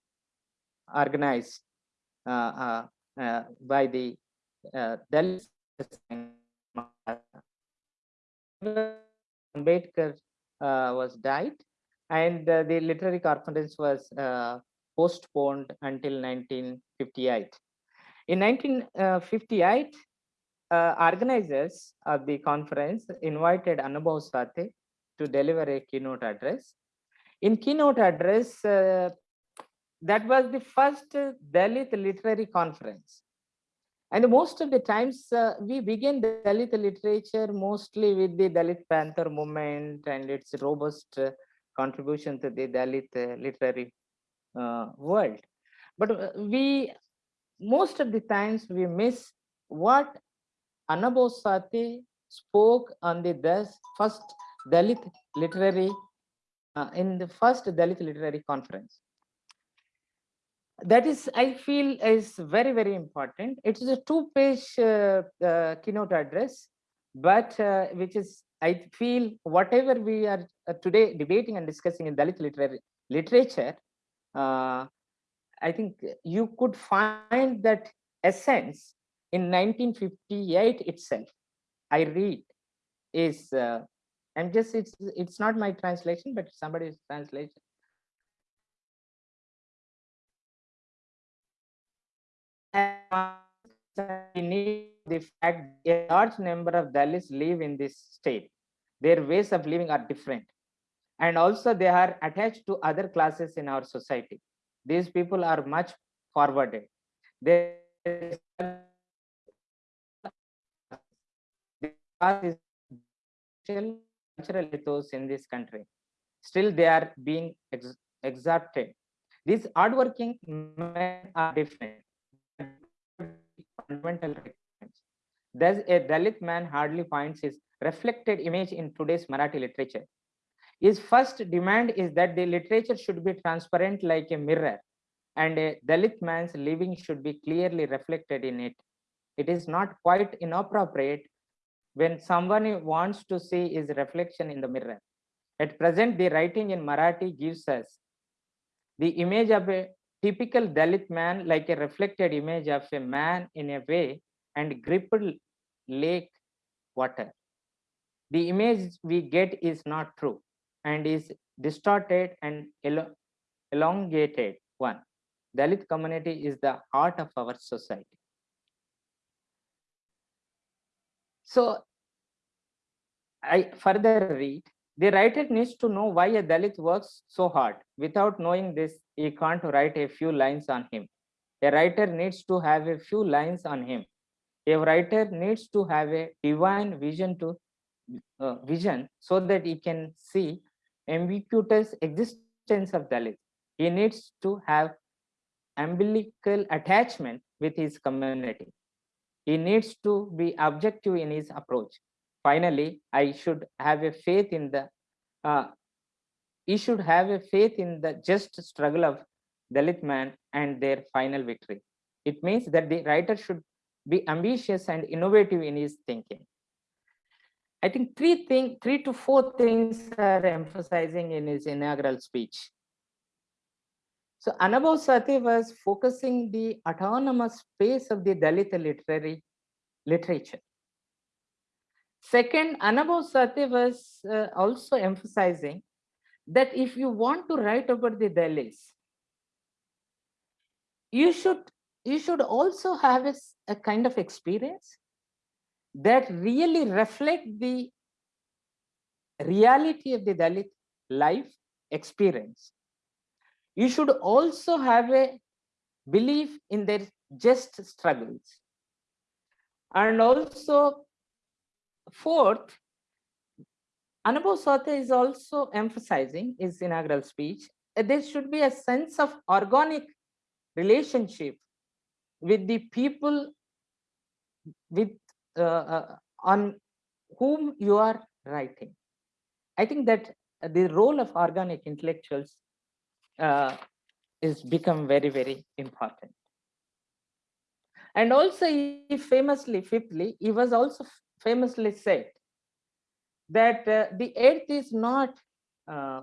organized uh, uh, uh by the uh, Dalit. Ambedkar was died, and the literary conference was postponed until 1958. In 1958, uh, organizers of the conference invited Annabhau Sathe to deliver a keynote address. In keynote address, uh, that was the first Dalit literary conference. And most of the times uh, we begin Dalit literature mostly with the Dalit Panther movement and its robust uh, contribution to the Dalit uh, literary uh, world. But we most of the times we miss what Annabhau Sathe spoke on the first Dalit literary uh, in the first Dalit literary conference. That is, I feel, is very very important. It is a two-page uh, uh, keynote address, but uh, which is I feel whatever we are uh, today debating and discussing in Dalit literary literature, uh, I think you could find that essence in 1958 itself. I read is uh, I'm just it's it's not my translation, but somebody's translation. The fact a large number of Dalits live in this state. Their ways of living are different. And also they are attached to other classes in our society. These people are much forwarded. They cultural ethos in this country. Still, they are being ex exalted. These hardworking men are different. Fundamental requirements. Thus, a Dalit man hardly finds his reflected image in today's Marathi literature. His first demand is that the literature should be transparent like a mirror, and a Dalit man's living should be clearly reflected in it. It is not quite inappropriate when someone wants to see his reflection in the mirror. At present, the writing in Marathi gives us the image of a typical Dalit man like a reflected image of a man in a way and gripped lake water. The image we get is not true and is distorted and elongated one. Dalit community is the heart of our society. So I further read, the writer needs to know why a Dalit works so hard. Without knowing this, he can't write a few lines on him. A writer needs to have a few lines on him. A writer needs to have a divine vision to uh, vision so that he can see ambiguous existence of Dalit. He needs to have umbilical attachment with his community. He needs to be objective in his approach. Finally, I should have a faith in the, uh, he should have a faith in the just struggle of Dalit man and their final victory. It means that the writer should be ambitious and innovative in his thinking. I think three thing, three to four things are emphasizing in his inaugural speech. So Annabhau Sathe was focusing the autonomous space of the Dalit literary literature. Second, Annabhau Sathe was uh, also emphasizing that if you want to write about the Dalits, you should you should also have a, a kind of experience that really reflect the reality of the Dalit life experience you should also have a belief in their just struggles. And also, fourth, Annabhau Sathe is also emphasizing his inaugural speech, there should be a sense of organic relationship with the people with uh, uh, on whom you are writing. I think that the role of organic intellectuals uh, is become very, very important. And also he famously, fifthly, he was also famously said that uh, the earth is not uh,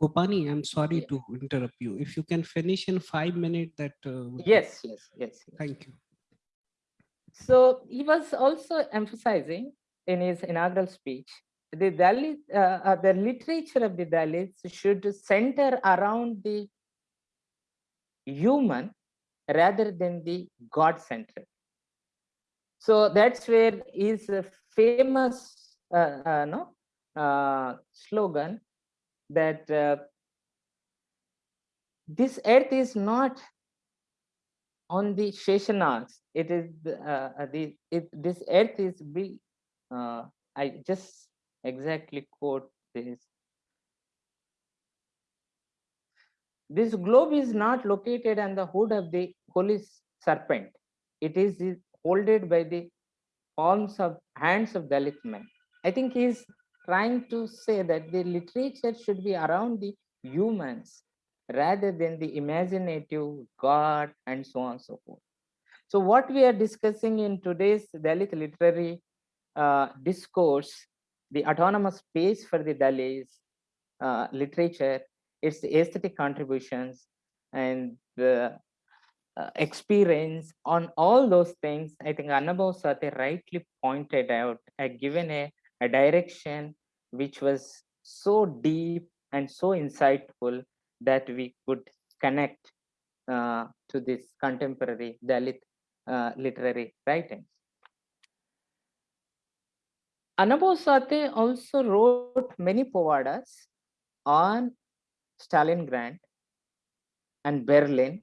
Gopani, I'm sorry yeah. to interrupt you. If you can finish in five minutes, that. Uh, yes, yes, yes, yes. Thank you. So he was also emphasizing in his inaugural speech the Dalit, uh, uh, the literature of the Dalits should center around the human rather than the God-centered. So that's where his famous uh, uh, no, uh, slogan that uh, this earth is not on the Sheshanas. It is uh, the it, this earth is be. Uh, I just exactly quote this. This globe is not located on the hood of the holy serpent. It is is holded by the palms of hands of Dalit men. I think he's trying to say that the literature should be around the humans rather than the imaginative God and so on and so forth. So what we are discussing in today's Dalit literary uh, discourse, the autonomous space for the Dalits uh, literature, its aesthetic contributions and the uh, experience on all those things, I think Annabhau Sathe rightly pointed out, uh, given a, a direction which was so deep and so insightful that we could connect uh, to this contemporary Dalit uh, literary writings. Annabhau Sathe also wrote many povadas on Stalingrad and Berlin.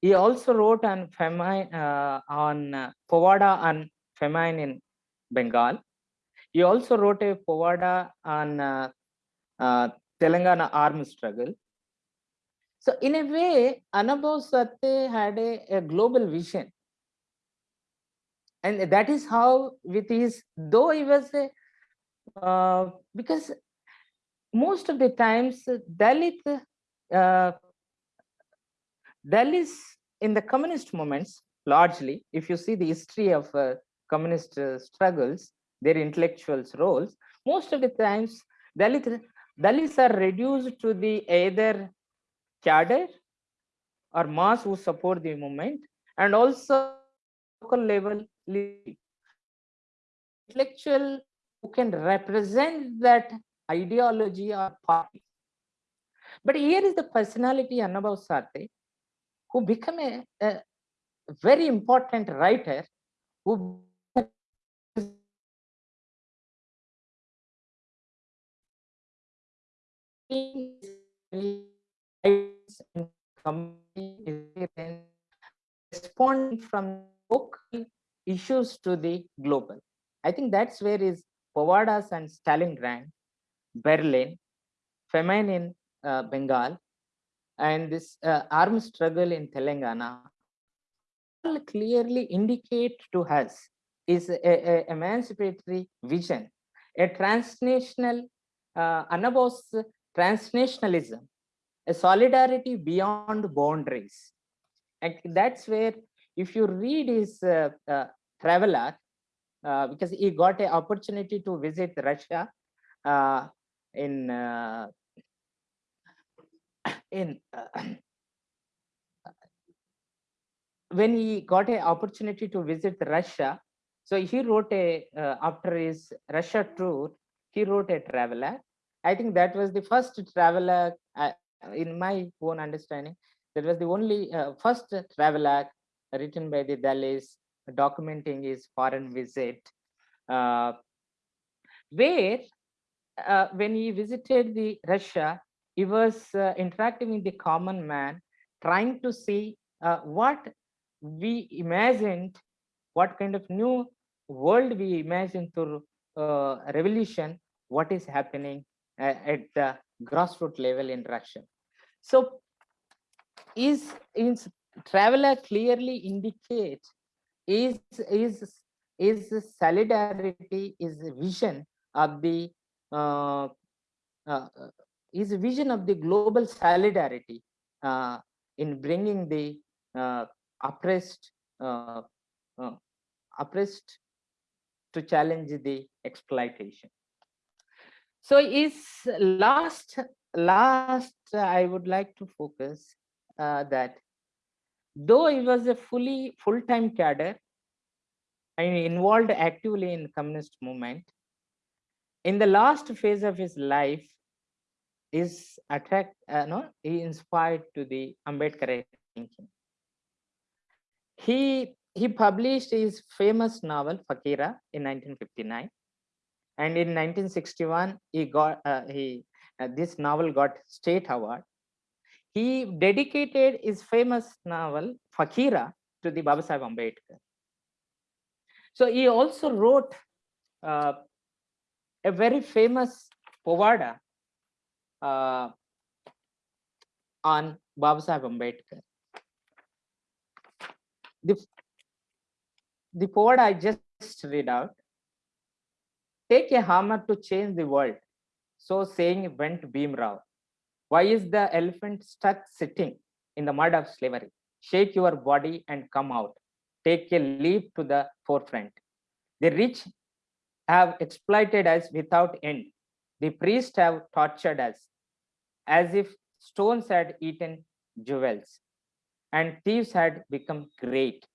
He also wrote on famine uh, on uh, povada on famine in Bengal. He also wrote a povada on uh, uh, Telangana armed struggle. So in a way, Sathe had a, a global vision. And that is how with his, though he was a, uh, because most of the times Dalit, uh, Dalits in the communist movements, largely, if you see the history of uh, communist uh, struggles, their intellectuals roles, most of the times Dalit, Dalits are reduced to the either cadre or mass who support the movement and also local level intellectual who can represent that ideology or party. But here is the personality Annabhau Sathe, who became a, a very important writer who respond from local issues to the global. I think that's where is Povadas and Stalingrad, Berlin, famine in uh, Bengal, and this uh, armed struggle in Telangana all clearly indicate to us is a, a emancipatory vision, a transnational, uh, transnationalism, a solidarity beyond boundaries. And that's where, if you read his uh, uh, traveler, uh, because he got an opportunity to visit Russia uh, in uh, *coughs* in uh, *coughs* when he got an opportunity to visit Russia, so he wrote a uh, after his Russia tour, he wrote a traveler. I think that was the first traveler, uh, in my own understanding, that was the only uh, first traveler written by the Dalits documenting his foreign visit, uh, where uh, when he visited the Russia, he was uh, interacting with the common man, trying to see uh, what we imagined, what kind of new world we imagined through uh, revolution, what is happening uh, at the grassroots level in Russia. So is in traveler clearly indicates is is is solidarity is vision of the uh, uh, is vision of the global solidarity uh, in bringing the uh, oppressed uh, uh, oppressed to challenge the exploitation. So is last last I would like to focus that though he was a fully full-time cadre and involved actively in communist movement in the last phase of his life is attract uh, no he inspired to the ambedkar thinking. He he published his famous novel fakira in 1959 and in 1961 he got uh, he uh, this novel got state award. He dedicated his famous novel fakira to the baba sahib ambedkar. So he also wrote uh, a very famous povada uh, on Babasaheb Ambedkar. The, the poet I just read out, take a hammer to change the world. So saying went Bhim Rao. Why is the elephant stuck sitting in the mud of slavery? Shake your body and come out. Take a leap to the forefront. The rich have exploited us without end. The priests have tortured us as if stones had eaten jewels and thieves had become great.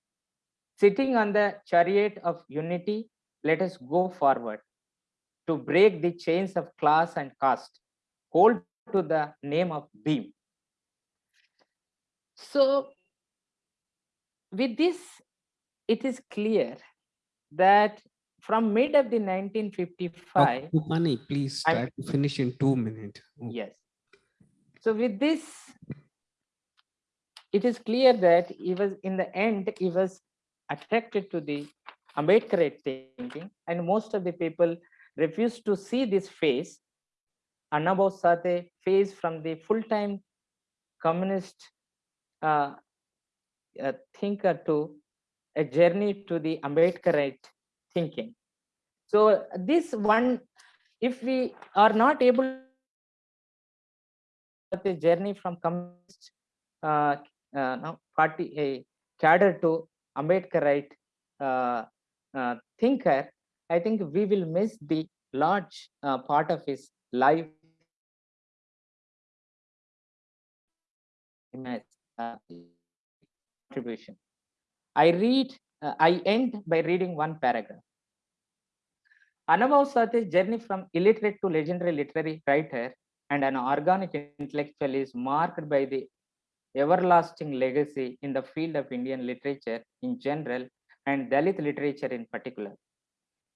Sitting on the chariot of unity, let us go forward to break the chains of class and caste. Hold to the name of Bhim. So with this, it is clear that from mid of the 1955, Dr. Gopani, please try to finish in two minutes. yes. So with this, it is clear that he was in the end, he was attracted to the Ambedkarite thinking and most of the people refused to see this face, Annabhau Sathe face from the full-time communist uh, uh, thinker to a journey to the Ambedkarite thinking. So this one, if we are not able the journey from communist uh, uh, no, party a cadre to Ambedkarite uh, uh, thinker, I think we will miss the large uh, part of his life. contribution. I read, uh, I end by reading one paragraph. Annabhau Sathe's journey from illiterate to legendary literary writer and an organic intellectual is marked by the everlasting legacy in the field of Indian literature in general and Dalit literature in particular.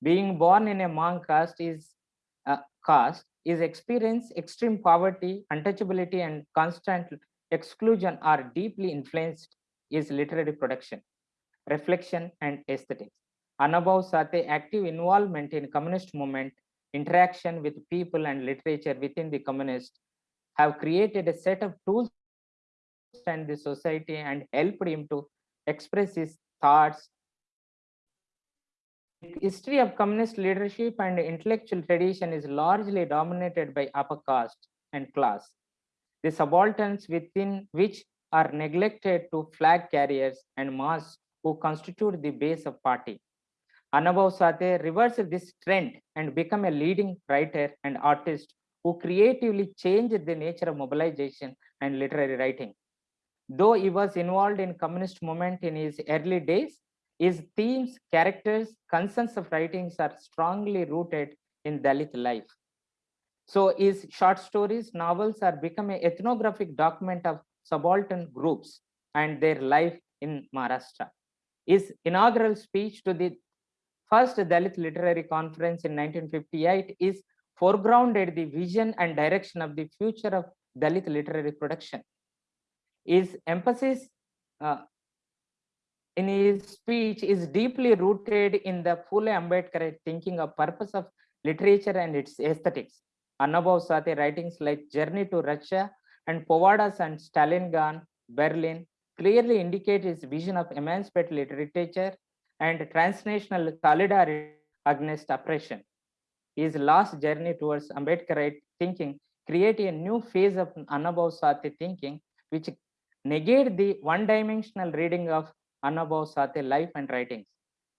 Being born in a Mang caste is uh, caste is experience extreme poverty, untouchability, and constant exclusion are deeply influenced his literary production, reflection, and aesthetics. Annabhau Sathe active involvement in communist movement, interaction with people and literature within the communist have created a set of tools and the society and helped him to express his thoughts. History of communist leadership and intellectual tradition is largely dominated by upper caste and class. The subalterns within which are neglected to flag carriers and mass who constitute the base of party. Annabhau Sathe reversed this trend and become a leading writer and artist who creatively changed the nature of mobilization and literary writing. Though he was involved in communist movement in his early days, his themes, characters, concerns of writings are strongly rooted in Dalit life. So his short stories, novels are become an ethnographic document of subaltern groups and their life in Maharashtra. His inaugural speech to the first Dalit Literary Conference in 1958 is foregrounded the vision and direction of the future of Dalit literary production. His emphasis uh, in his speech is deeply rooted in the Phule Ambedkar thinking of purpose of literature and its aesthetics. Annabhau Sathe writings like Journey to Russia and Povadas and Stalingrad, Berlin clearly indicate his vision of emancipatory literature and transnational solidarity against oppression. His last journey towards Ambedkarite thinking created a new phase of Annabhau Sathe thinking, which negate the one-dimensional reading of Annabhau Sathe life and writings.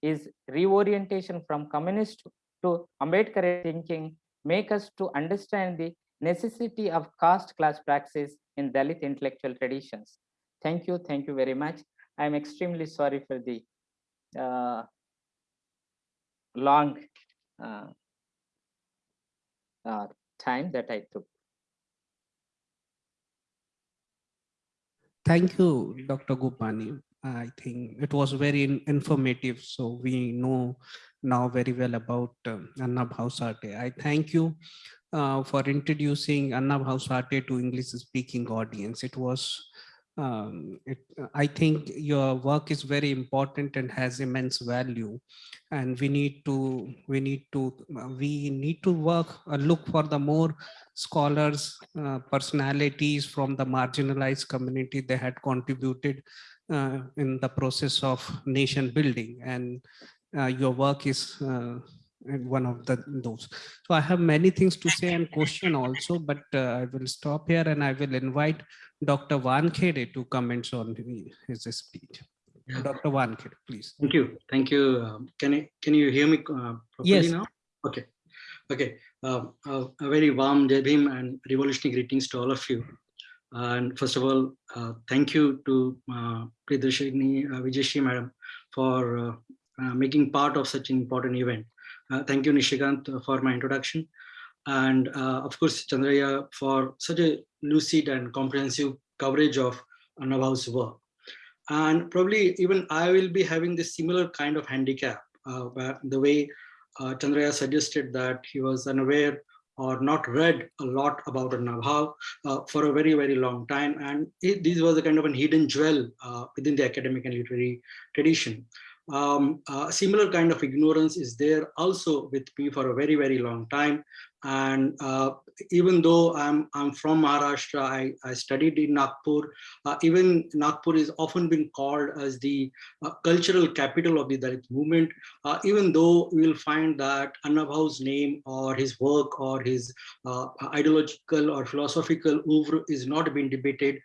His reorientation from communist to Ambedkarite thinking make us to understand the necessity of caste class praxis in Dalit intellectual traditions. Thank you. Thank you very much. I'm extremely sorry for the uh, long uh, uh, time that I took. Thank you, Dr. Gopani. I think it was very informative. So we know now very well about um, Annabhau Sathe. I thank you uh, for introducing Annabhau Sathe to English speaking audience. It was um, it, I think your work is very important and has immense value. And we need to, we need to, we need to work, uh, look for the more scholars, uh, personalities from the marginalized community that had contributed uh, in the process of nation building. And uh, your work is uh, one of the those. So I have many things to say and question also, but uh, I will stop here and I will invite Dr. Wankhede to comment on his speech. Yeah. Dr. Wankhede, please. Thank you. Thank you. Um, can I, can you hear me uh, properly Yes. now? Okay. Okay. Um, uh, a very warm Jai Bhim and revolutionary greetings to all of you. And first of all, uh, thank you to uh, Priyadarshini uh, Vijayashri madam for uh, uh, making part of such an important event. Uh, thank you, Nishikant, uh, for my introduction. And uh, of course, Chandraiah for such a lucid and comprehensive coverage of Annabhau's work. And probably even I will be having this similar kind of handicap, uh, the way uh, Chandraiah suggested that he was unaware or not read a lot about Annabhau uh, for a very, very long time. And it, this was a kind of a hidden jewel within the academic and literary tradition um, uh, similar kind of ignorance is there also with me for a very, very long time. And uh, even though I'm, I'm from Maharashtra, I, I studied in Nagpur. Uh, even Nagpur is often been called as the uh, cultural capital of the Dalit movement. Uh, even though we will find that Annabhau's name or his work or his uh, ideological or philosophical oeuvre is not being debated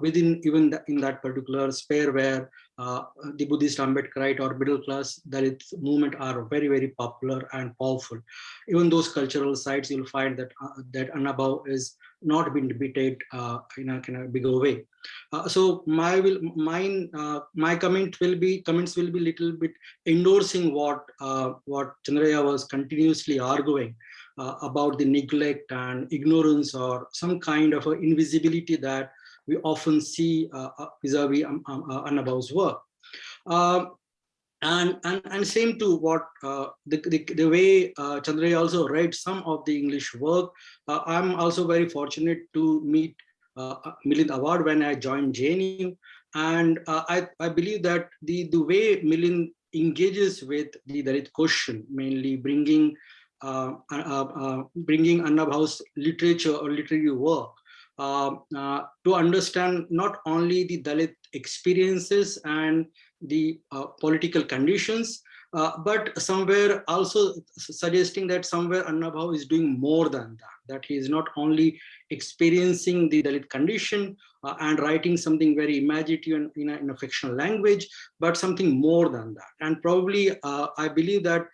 within even the, in that particular sphere where uh, the Buddhist Ambedkarite or middle class Dalit movement are very, very popular and powerful. Even those cultural sites, you'll find that uh, that Annabhau is not been debated uh, in a kind of bigger way. Uh, so my will mine uh, my comment will be comments will be little bit endorsing what uh, what Chandraiah was continuously arguing about the neglect and ignorance or some kind of invisibility that we often see uh, uh, vis-a-vis -vis, um, um, uh, work. Um, and, and, and same to what uh, the, the, the, way uh, Chandra also read some of the English work. Uh, I'm also very fortunate to meet uh, Milind Awad when I joined JNU. And I, I believe that the, the way Milind engages with the Dalit question, mainly bringing bringing Annabhau's literature or literary work uh, uh, to understand not only the Dalit experiences and the uh, political conditions, uh, but somewhere also suggesting that somewhere Annabhau is doing more than that, that he is not only experiencing the Dalit condition uh, and writing something very imaginative in, in, a, fictional language, but something more than that. And probably uh, I believe that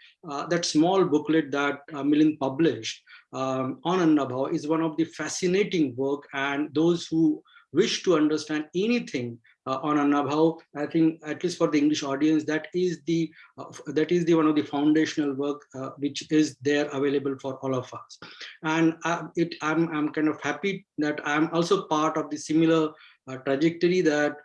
that small booklet that uh, Milind published um, on Annabhau is one of the fascinating work and those who wish to understand anything uh, on Annabhau, I think at least for the English audience, that is the uh, that is the one of the foundational work uh, which is there available for all of us. And uh, it, I'm, I'm kind of happy that I'm also part of the similar uh, trajectory that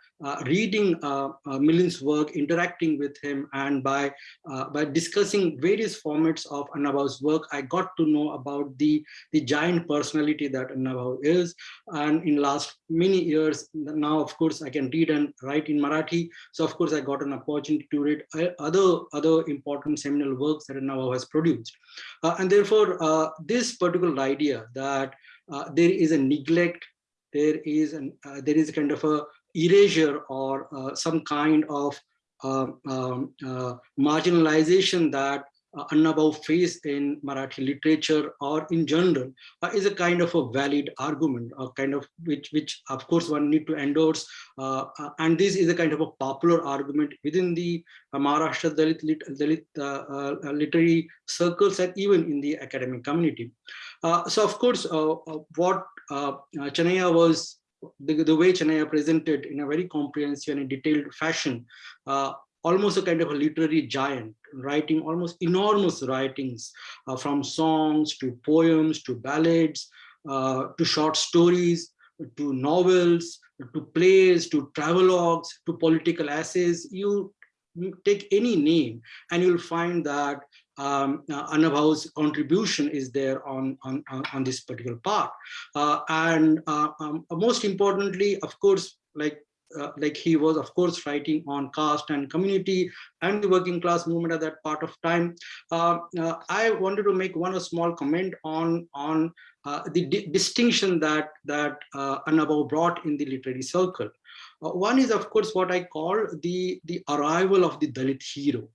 reading uh, uh, Milind's work, interacting with him, and by uh, by discussing various formats of Annabhau's work, I got to know about the the giant personality that Annabhau is. And in last many years, now of course I can read and write in Marathi. So of course I got an opportunity to read uh, other other important seminal works that Annabhau has produced. Uh, and therefore, this particular idea that there is a neglect, there is an there is kind of a erasure or uh, some kind of uh, um, uh, marginalization that uh, Annabhau faced in Marathi literature or in general uh, is a kind of a valid argument, a kind of which, which of course one need to endorse. Uh, uh and this is a kind of a popular argument within the uh, Maharashtra Dalit, lit, Dalit uh, literary circles and even in the academic community. so of course, what Chanaya was the, the way Chanaya presented in a very comprehensive and detailed fashion, uh, almost a kind of a literary giant, writing almost enormous writings uh, from songs to poems to ballads uh, to short stories to novels to plays to travelogues to political essays. You take any name and you'll find that um, uh, contribution is there on, on, on this particular part. Uh, and uh, um, most importantly, of course, like uh, like he was of course writing on caste and community and the working class movement at that part of time. Uh, uh, I wanted to make one small comment on on the di distinction that that uh, brought in the literary circle. One is of course what I call the the arrival of the Dalit hero.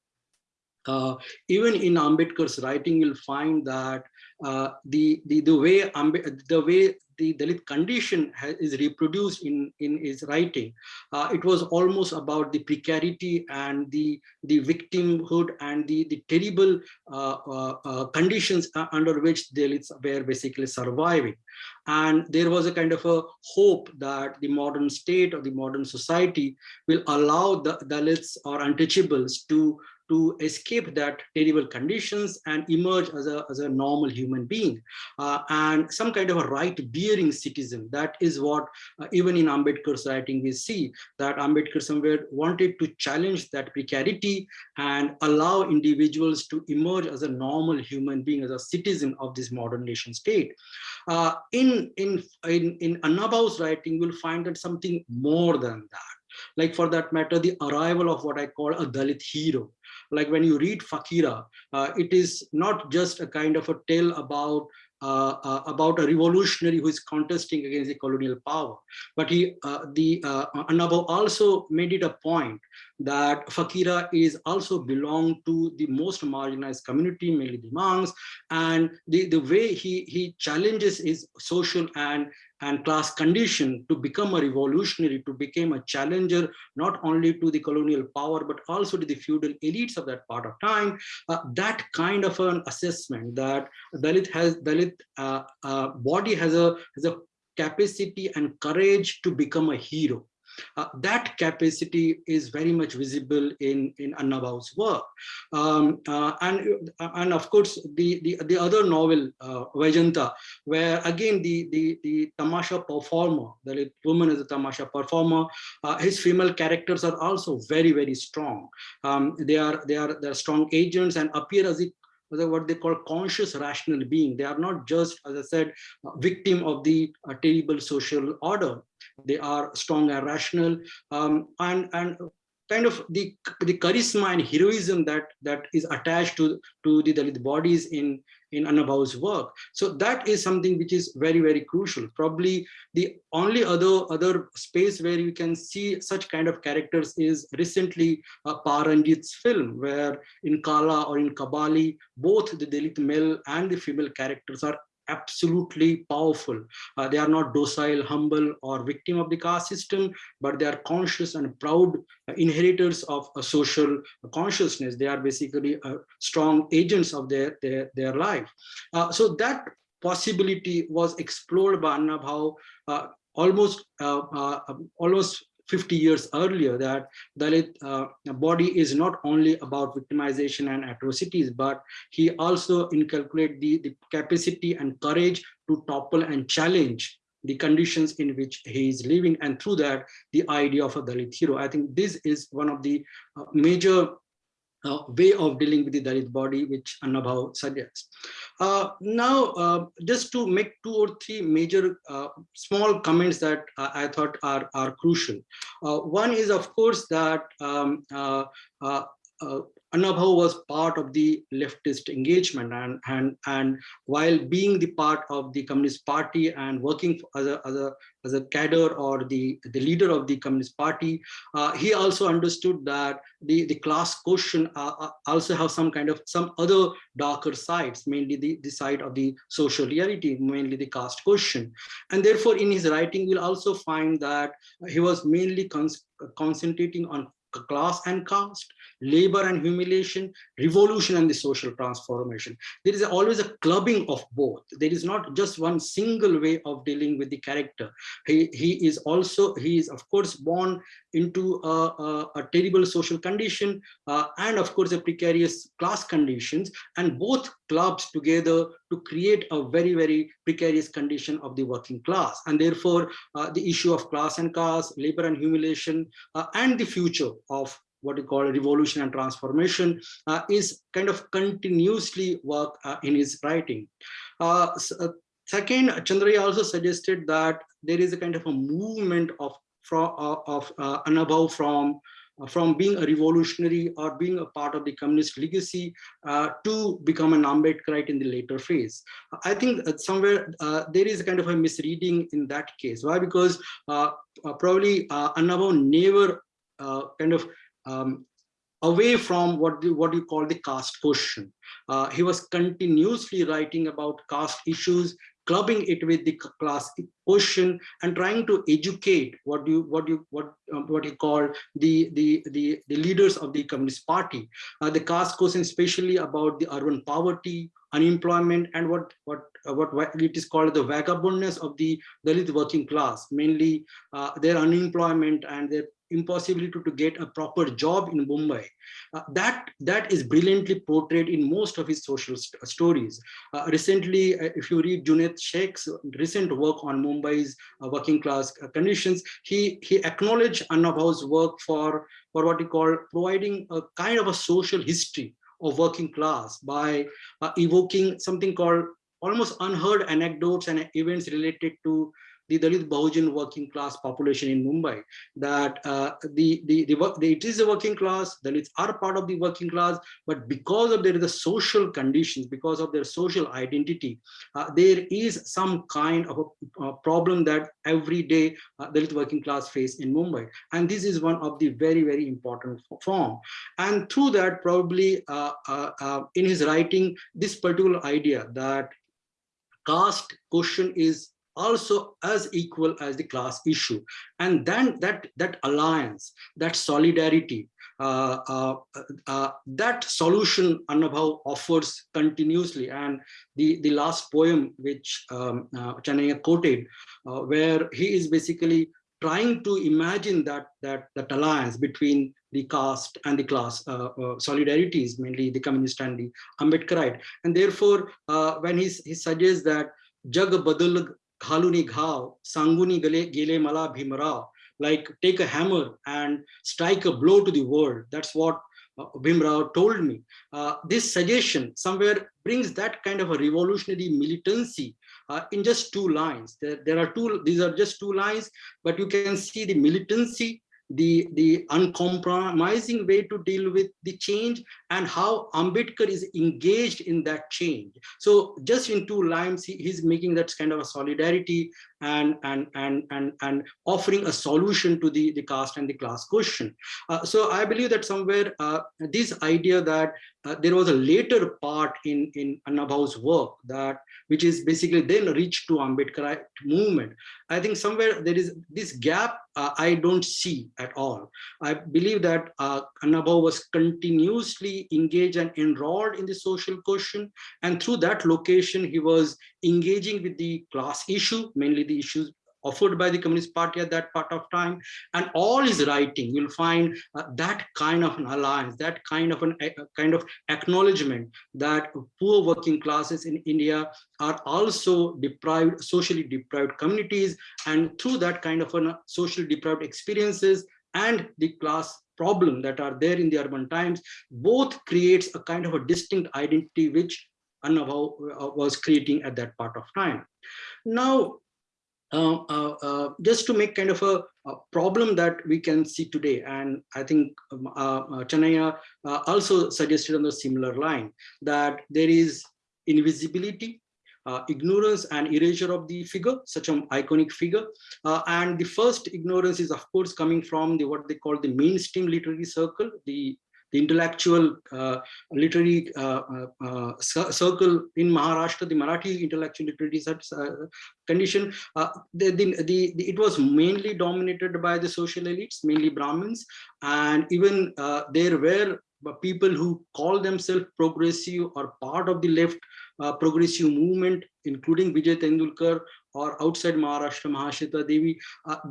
Uh, even in Ambedkar's writing, you'll find that uh, the, the the way Ambe the way the Dalit condition is reproduced in in his writing, uh, it was almost about the precarity and the the victimhood and the the terrible uh, uh, uh, conditions under which Dalits were basically surviving, and there was a kind of a hope that the modern state or the modern society will allow the Dalits or untouchables to to escape that terrible conditions and emerge as a, as a normal human being uh, and some kind of a right-bearing citizen. That is what uh, even in Ambedkar's writing we see that Ambedkar somewhere wanted to challenge that precarity and allow individuals to emerge as a normal human being, as a citizen of this modern nation state. Uh, in, in, in, in Annabhau's writing, we'll find that something more than that like for that matter, the arrival of what I call a Dalit hero. Like when you read Fakira, uh, it is not just a kind of a tale about uh, uh, about a revolutionary who is contesting against the colonial power. But he, uh, the uh, Annabhau also made it a point that Fakira is also belong to the most marginalized community, mainly the Mangs, and the, the way he, he challenges his social and and class condition to become a revolutionary, to become a challenger, not only to the colonial power, but also to the feudal elites of that part of time. Uh, that kind of an assessment that Dalit has, Dalit uh, uh, body has a, has a capacity and courage to become a hero. Uh, that capacity is very much visible in, in Annabhau's work. Um, uh, and, uh, and of course, the, the, the other novel, uh, Vaijayanta, where again the, the, the Tamasha performer, the woman is a Tamasha performer, uh, his female characters are also very, very strong. Um, they, are, they, are, they are strong agents and appear as if what they call conscious rational being. They are not just, as I said, victim of the uh, terrible social order. They are strong and rational um, and, and kind of the, the charisma and heroism that, that is attached to, to the Dalit bodies in, in Annabhau's work. So that is something which is very, very crucial. Probably the only other, other space where you can see such kind of characters is recently uh, Pa. Ranjith's film, where in Kaala or in Kabali, both the Dalit male and the female characters are absolutely powerful. Uh, they are not docile, humble, or victim of the caste system, but they are conscious and proud inheritors of a social consciousness. They are basically uh, strong agents of their, their, their life. Uh, so that possibility was explored by Annabhau uh, almost uh, uh, almost 50 years earlier that Dalit uh, body is not only about victimization and atrocities, but he also inculcate the, the capacity and courage to topple and challenge the conditions in which he is living and through that the idea of a Dalit hero. I think this is one of the uh, major uh, way of dealing with the Dalit body, which Annabhau suggests. Uh, now, uh, just to make two or three major uh, small comments that I thought are, are crucial. Uh, one is, of course, that um, Annabhau was part of the leftist engagement and, and, and while being the part of the Communist Party and working as a, as a, as a cadre or the, the leader of the Communist Party, uh, he also understood that the, the class question uh, uh, also have some kind of some other darker sides, mainly the, the side of the social reality, mainly the caste question. And therefore, in his writing, we'll also find that he was mainly concentrating on class and caste, labor and humiliation, revolution and the social transformation. There is always a clubbing of both. There is not just one single way of dealing with the character. He, he is also, he is of course born into a, a, a terrible social condition uh, and of course a precarious class conditions and both clubs together to create a very, very precarious condition of the working class. And therefore uh, the issue of class and caste, labor and humiliation uh, and the future of what we call revolution and transformation uh, is kind of continuously work uh, in his writing. Uh, uh, second, Chandraya also suggested that there is a kind of a movement of from uh, of uh, Annabhau from uh, from being a revolutionary or being a part of the communist legacy uh, to become an Ambedkarite in the later phase. I think somewhere uh, there is a kind of a misreading in that case. Why? Because uh, probably uh, Annabhau never uh, kind of um, away from what the, what you call the caste question. Uh, he was continuously writing about caste issues, clubbing it with the class question and trying to educate what you what you what um, what you call the the the the leaders of the communist party uh, the caste question especially about the urban poverty unemployment and what what uh, what it is called the vagabondness of the dalit working class mainly uh, their unemployment and their impossibility to, to get a proper job in Mumbai. Uh, that, that is brilliantly portrayed in most of his social st stories. Uh, recently, uh, if you read Juned Shaikh's recent work on Mumbai's uh, working class uh, conditions, he, he acknowledged Annabhau's work for, for what he called providing a kind of a social history of working class by uh, evoking something called almost unheard anecdotes and events related to the Dalit Bahujan working class population in Mumbai, that uh, the, the, the, the, it is a working class, Dalits are part of the working class, but because of their the social conditions, because of their social identity, uh, there is some kind of a, a problem that every day uh, Dalit working class face in Mumbai. And this is one of the very, very important form. And through that, probably uh, uh, uh, in his writing, this particular idea that caste question is also as equal as the class issue. And then that that alliance that solidarity uh, uh, uh, that solution Annabhau offers continuously. And the the last poem which um, uh, Chanaya quoted uh, where he is basically trying to imagine that that that alliance between the caste and the class uh, uh, solidarities mainly the communist and the ambedkarite. And therefore uh, when he, he suggests that jag badal Khaluni Ghav, Sanguni Gele Mala Bhimrao, like take a hammer and strike a blow to the world. That's what uh, Bhimrao told me. Uh, this suggestion somewhere brings that kind of a revolutionary militancy uh, in just two lines. There, there are two, these are just two lines, but you can see the militancy the, the uncompromising way to deal with the change and how Ambedkar is engaged in that change. So just in two lines, he, he's making that kind of a solidarity and, and, and, and, and offering a solution to the, the caste and the class question. Uh, so I believe that somewhere uh, this idea that uh, there was a later part in, in Annabhau's work that which is basically then reached to Ambedkar movement. I think somewhere there is this gap uh, I don't see at all. I believe that uh, was continuously engaged and enrolled in the social question. And through that location, he was engaging with the class issue, mainly the issues offered by the Communist Party at that part of time. And all his writing, you'll find uh, that kind of an alliance, that kind of an a, kind of acknowledgement that poor working classes in India are also deprived, socially deprived communities. And through that kind of an, uh, social deprived experiences and the class problem that are there in the urban times, both creates a kind of a distinct identity which Annabhau uh, was creating at that part of time. Now, uh, uh, uh, just to make kind of a, a, problem that we can see today. And I think um, uh, Chanaya also suggested on the similar line that there is invisibility uh, ignorance and erasure of the figure, such an iconic figure. Uh, and the first ignorance is, of course, coming from the what they call the mainstream literary circle, the the intellectual uh, literary uh, uh, uh circle in Maharashtra, the Marathi intellectual literary uh, condition, uh, the, the, the, it was mainly dominated by the social elites, mainly Brahmins, and even there were people who call themselves progressive or part of the left progressive movement, including Vijay Tendulkar or outside Maharashtra, Mahashweta Devi,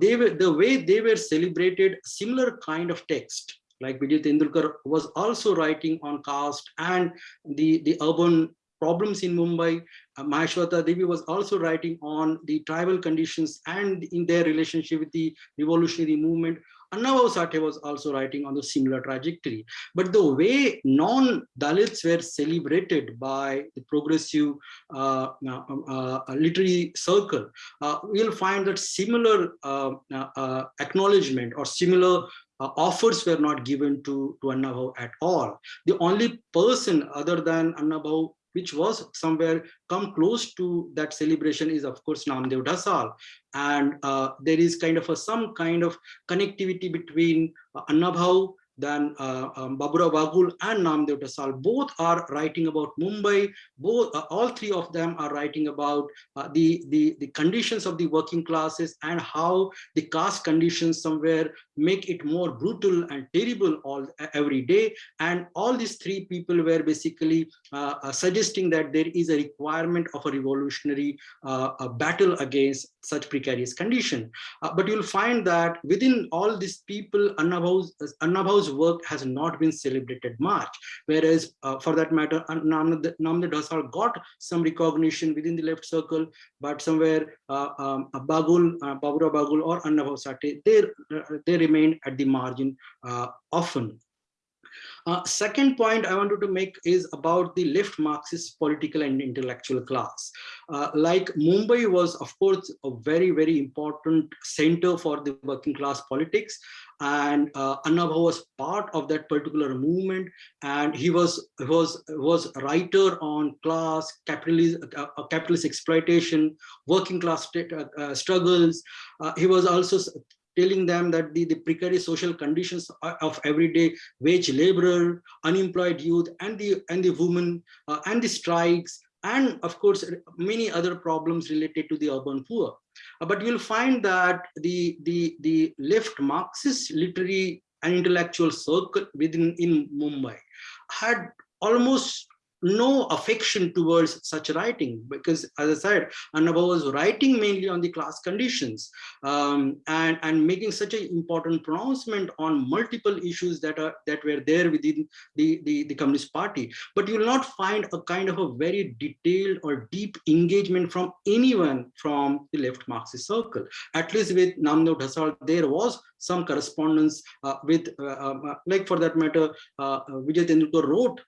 they were the way they were celebrated similar kind of text like Vijay Tendulkar was also writing on caste and the, the urban problems in Mumbai. Uh, Mahashweta Devi was also writing on the tribal conditions and in their relationship with the revolutionary movement. Annabhau Sathe was also writing on the similar trajectory. But the way non-Dalits were celebrated by the progressive uh, uh, uh, literary circle, uh, we'll find that similar uh, uh, acknowledgement or similar offers were not given to, to Annabhau at all. The only person other than Annabhau which was somewhere come close to that celebration is of course Namdev Dhasal. And uh, there is kind of a, some kind of connectivity between uh, Annabhau then uh, um, Baburao and Namdev Dhasal both are writing about Mumbai. Both, uh, all three of them are writing about uh, the, the, the conditions of the working classes and how the caste conditions somewhere make it more brutal and terrible all every day. And all these three people were basically uh, uh, suggesting that there is a requirement of a revolutionary uh, a battle against such precarious condition. but you'll find that within all these people, Annabhau's, Annabhau's work has not been celebrated much. Whereas uh, for that matter, Namdev Dhasal got some recognition within the left circle, but somewhere uh, um, Bagul, uh, Baburao Bagul or Annabhau Sathe, they, uh, they remained at the margin uh, often. Uh, second point I wanted to make is about the left Marxist political and intellectual class. Uh, like Mumbai was, of course, a very, very important center for the working class politics. And uh, Annabhau was part of that particular movement. And he was, was, was writer on class, capitalist, uh, uh capitalist exploitation, working class uh, struggles. he was also telling them that the, the precarious social conditions of everyday wage laborer, unemployed youth, and the and the women uh, and the strikes, and of course many other problems related to the urban poor. Uh, but you'll find that the the the left Marxist literary and intellectual circle within in Mumbai had almost no affection towards such writing because as I said, Annabhau was writing mainly on the class conditions um, and, and making such an important pronouncement on multiple issues that are that were there within the, the, the Communist Party. But you will not find a kind of a very detailed or deep engagement from anyone from the left Marxist circle. At least with Namdev Dhasal, there was some correspondence uh, with, uh, um, uh, like for that matter, Vijay Tendulkar wrote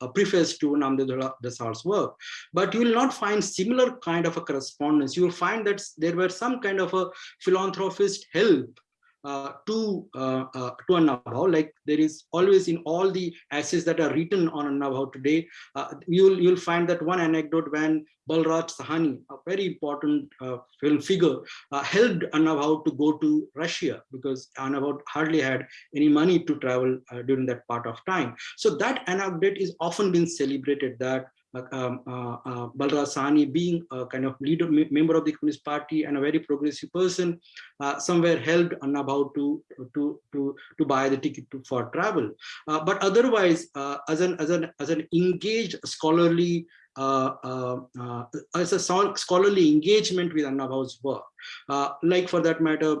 a preface to Namdev Dhasal's work. But you will not find similar kind of a correspondence. You will find that there were some kind of a philanthropist help uh, to uh, uh, to Annabhau, like there is always in all the essays that are written on Annabhau today, uh, you'll you'll find that one anecdote when Balraj Sahni, a very important uh, film figure, uh, helped Annabhau to go to Russia because Annabhau hardly had any money to travel during that part of time. So that anecdote is often been celebrated that um, uh, uh, Balraj Sahni being a kind of leader, member of the Communist Party and a very progressive person, uh, somewhere helped Annabhau to, to, to, to buy the ticket to, for travel. But otherwise, as, an, as, an, as an engaged scholarly uh, uh, uh, as a scholarly engagement with Annabhau's work. like for that matter,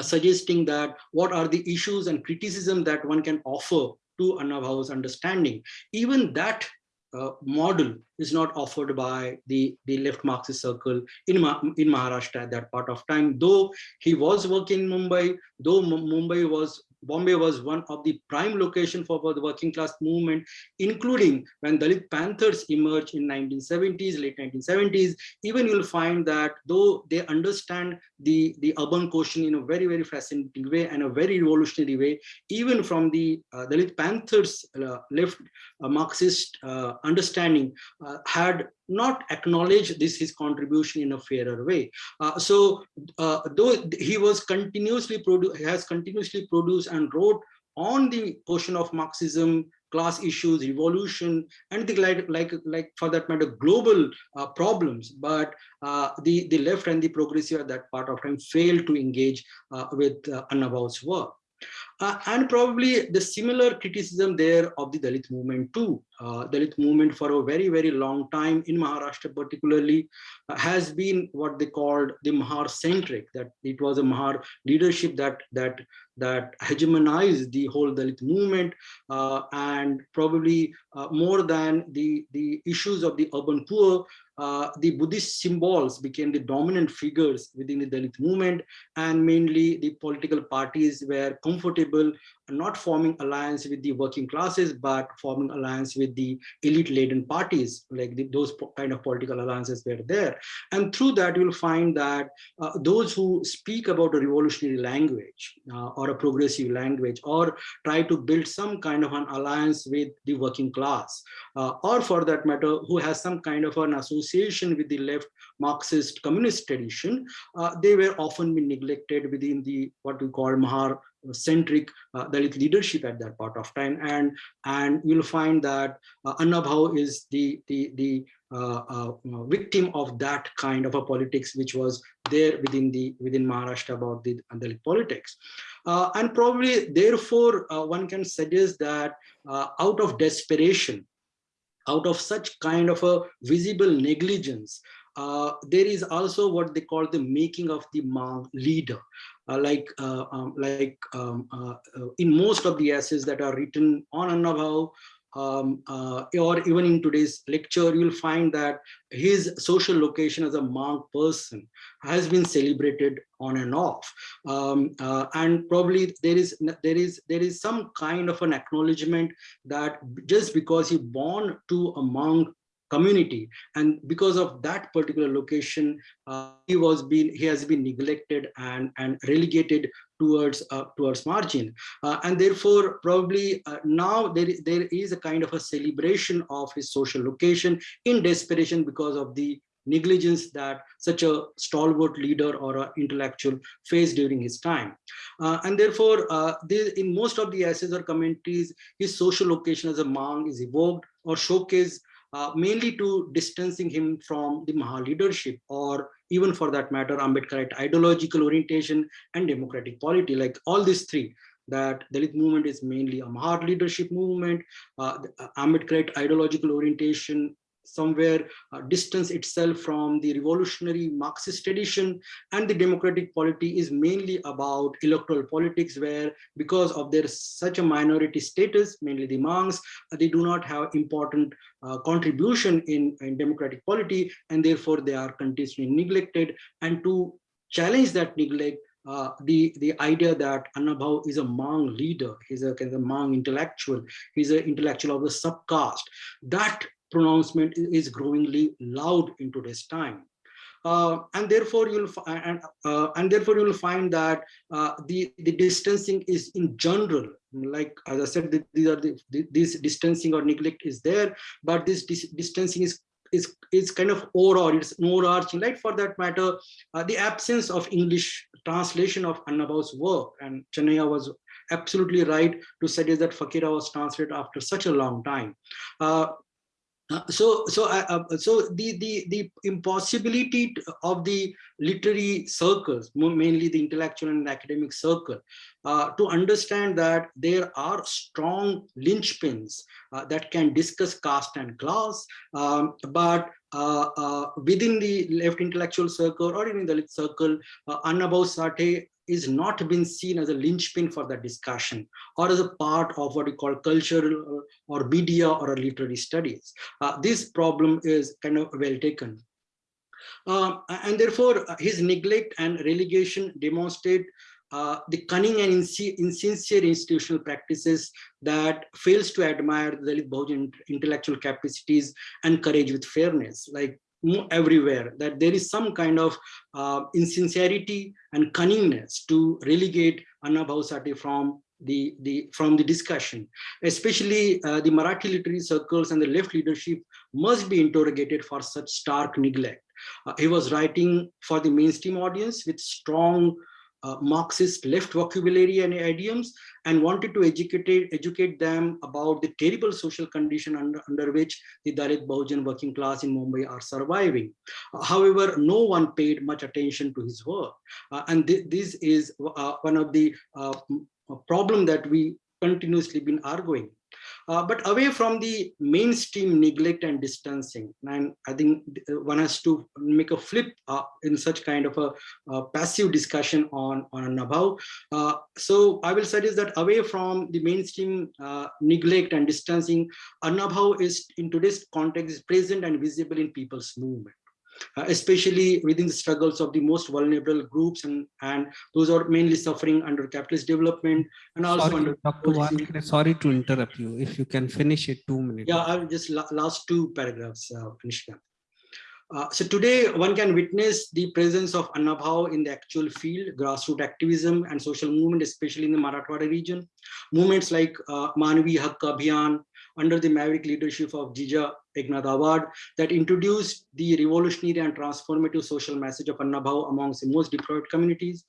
suggesting that what are the issues and criticism that one can offer to Annabhau's understanding. Even that uh, model is not offered by the, the left Marxist circle in, in Maharashtra at that part of time. Though he was working in Mumbai, though Mumbai was Bombay was one of the prime location for, the working class movement, including when Dalit Panthers emerged in 1970s, late 1970s, even you'll find that though they understand the, the urban question in a very, very fascinating way and a very revolutionary way, even from the uh, Dalit Panthers uh, left uh, Marxist uh, understanding uh, had not acknowledge this his contribution in a fairer way. Uh, so uh, though he was continuously produced, has continuously produced and wrote on the question of Marxism, class issues, revolution, and the like, like, like for that matter, global uh, problems. But uh, the, the left and the progressive at that part of time failed to engage uh, with uh, Annabhau's work. Uh, and probably the similar criticism there of the Dalit movement too. Uh, Dalit movement for a very, very long time in Maharashtra particularly uh, has been what they called the Mahar centric, that it was a Mahar leadership that, that, that hegemonized the whole Dalit movement uh, and probably uh, more than the, the issues of the urban poor, uh, the Buddhist symbols became the dominant figures within the Dalit movement and mainly the political parties were comfortable not forming alliance with the working classes but forming alliance with the elite laden parties like the, those kind of political alliances were there. And through that you'll find that uh, those who speak about a revolutionary language uh, or a progressive language or try to build some kind of an alliance with the working class uh, or for that matter who has some kind of an association with the left marxist communist tradition uh, they were often neglected within the what we call mahar centric uh, Dalit leadership at that part of time. And, and you'll find that uh, Annabhau is the, the, the uh, uh, victim of that kind of a politics which was there within the within Maharashtra about the Dalit politics. Uh, and probably therefore uh, one can suggest that out of desperation, out of such kind of a visible negligence, uh, there is also what they call the making of the Mang leader. Uh, like uh, um, like um, uh, uh, in most of the essays that are written on Annabhau, um, uh, or even in today's lecture, you'll find that his social location as a Mang person has been celebrated on and off. Um, and probably there is there is there is some kind of an acknowledgement that just because he born to a Mang community and because of that particular location uh, he was being he has been neglected and and relegated towards uh, towards margin uh, and therefore probably uh, now there is there is a kind of a celebration of his social location in desperation because of the negligence that such a stalwart leader or an intellectual faced during his time. Uh, and therefore, uh, in most of the essays or commentaries, his social location as a Mang is evoked or showcased uh, mainly to distancing him from the Mahar leadership or even for that matter, Ambedkarite ideological orientation and democratic polity, like all these three that Dalit movement is mainly a Mahar leadership movement, uh, uh Ambedkarite ideological orientation somewhere uh, distance itself from the revolutionary Marxist tradition and the democratic polity is mainly about electoral politics where because of their such a minority status, mainly the Mangs, uh, they do not have important uh, contribution in, in democratic polity and therefore they are continuously neglected and to challenge that neglect uh, the the idea that Annabhau is a Mang leader, he's a kind of Mang intellectual, he's an intellectual of the subcaste. That pronouncement is growingly loud in today's time. Uh, and therefore you'll and, uh, and therefore you'll find that uh, the the distancing is in general like as i said these are the, this distancing or neglect is there but this dis distancing is is is kind of overall it's overarching right for that matter uh, the absence of english translation of Annabhau's work and Chennaiah was absolutely right to suggest that fakira was translated after such a long time uh, uh, so so uh, uh, so the the the impossibility of the literary circles mainly the intellectual and academic circle uh, to understand that there are strong linchpins uh, that can discuss caste and class um, but within the left intellectual circle or even the circle uh, Annabhau is not been seen as a linchpin for the discussion or as a part of what we call cultural or media or literary studies. Uh, this problem is kind of well taken. Uh, and therefore, uh, his neglect and relegation demonstrate uh, the cunning and insincere institutional practices that fails to admire the Dalit intellectual capacities and courage with fairness. Like everywhere that there is some kind of uh, insincerity and cunningness to relegate Annabhau Sathe from the, the from the discussion, especially uh, the Marathi literary circles and the left leadership must be interrogated for such stark neglect. Uh, he was writing for the mainstream audience with strong uh, Marxist left vocabulary and idioms and wanted to educate, educate them about the terrible social condition under, under which the Dalit Bahujan working class in Mumbai are surviving. However, no one paid much attention to his work. Uh, and th this is uh, one of the uh, problem that we continuously been arguing. Uh, but away from the mainstream neglect and distancing, and I think one has to make a flip uh, in such kind of a, a passive discussion on on Nabhau. Uh, so I will suggest that away from the mainstream uh, neglect and distancing, Annabhau is in today's context is present and visible in people's movement uh, especially within the struggles of the most vulnerable groups and, and those are mainly suffering under capitalist development and also Sorry, under Dr. Sorry to interrupt you. If you can finish it two minutes. yeah, I'll just la last two paragraphs, uh, Nishikant. Uh, so today one can witness the presence of Annabhau in the actual field, grassroots activism and social movement, especially in the Marathwada region. Movements like uh, Manvi Hak Abhiyan under the maverick leadership of Jija Eknath Awad that introduced the revolutionary and transformative social message of Annabhau amongst the most deprived communities.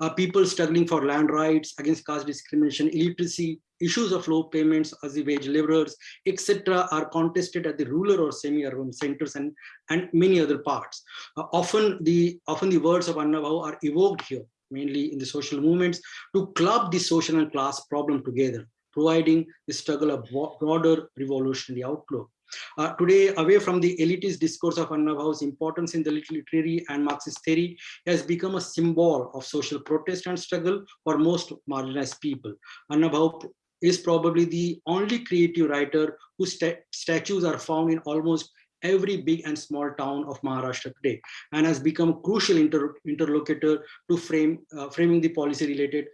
Uh, people struggling for land rights, against caste discrimination, illiteracy, issues of low payments as the wage laborers, etc., are contested at the rural or semi-urban centers and, and many other parts. Uh, often, the, often the words of Annabhau are evoked here, mainly in the social movements, to club the social and class problem together, providing the struggle a broader revolutionary outlook. Uh, today, away from the elitist discourse of Annabhau's importance in the literary and Marxist theory, has become a symbol of social protest and struggle for most marginalized people. Annabhau is probably the only creative writer whose st statues are found in almost every big and small town of Maharashtra today and has become a crucial inter interlocutor to frame uh, framing the policy related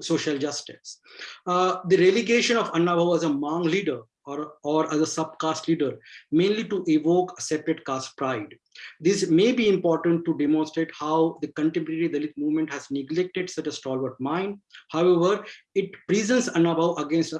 social justice. Uh, the relegation of Annabhau as a Mang leader or, or as a subcaste leader, mainly to evoke a separate caste pride. This may be important to demonstrate how the contemporary Dalit movement has neglected such a stalwart mind. However, it presents Annabhau against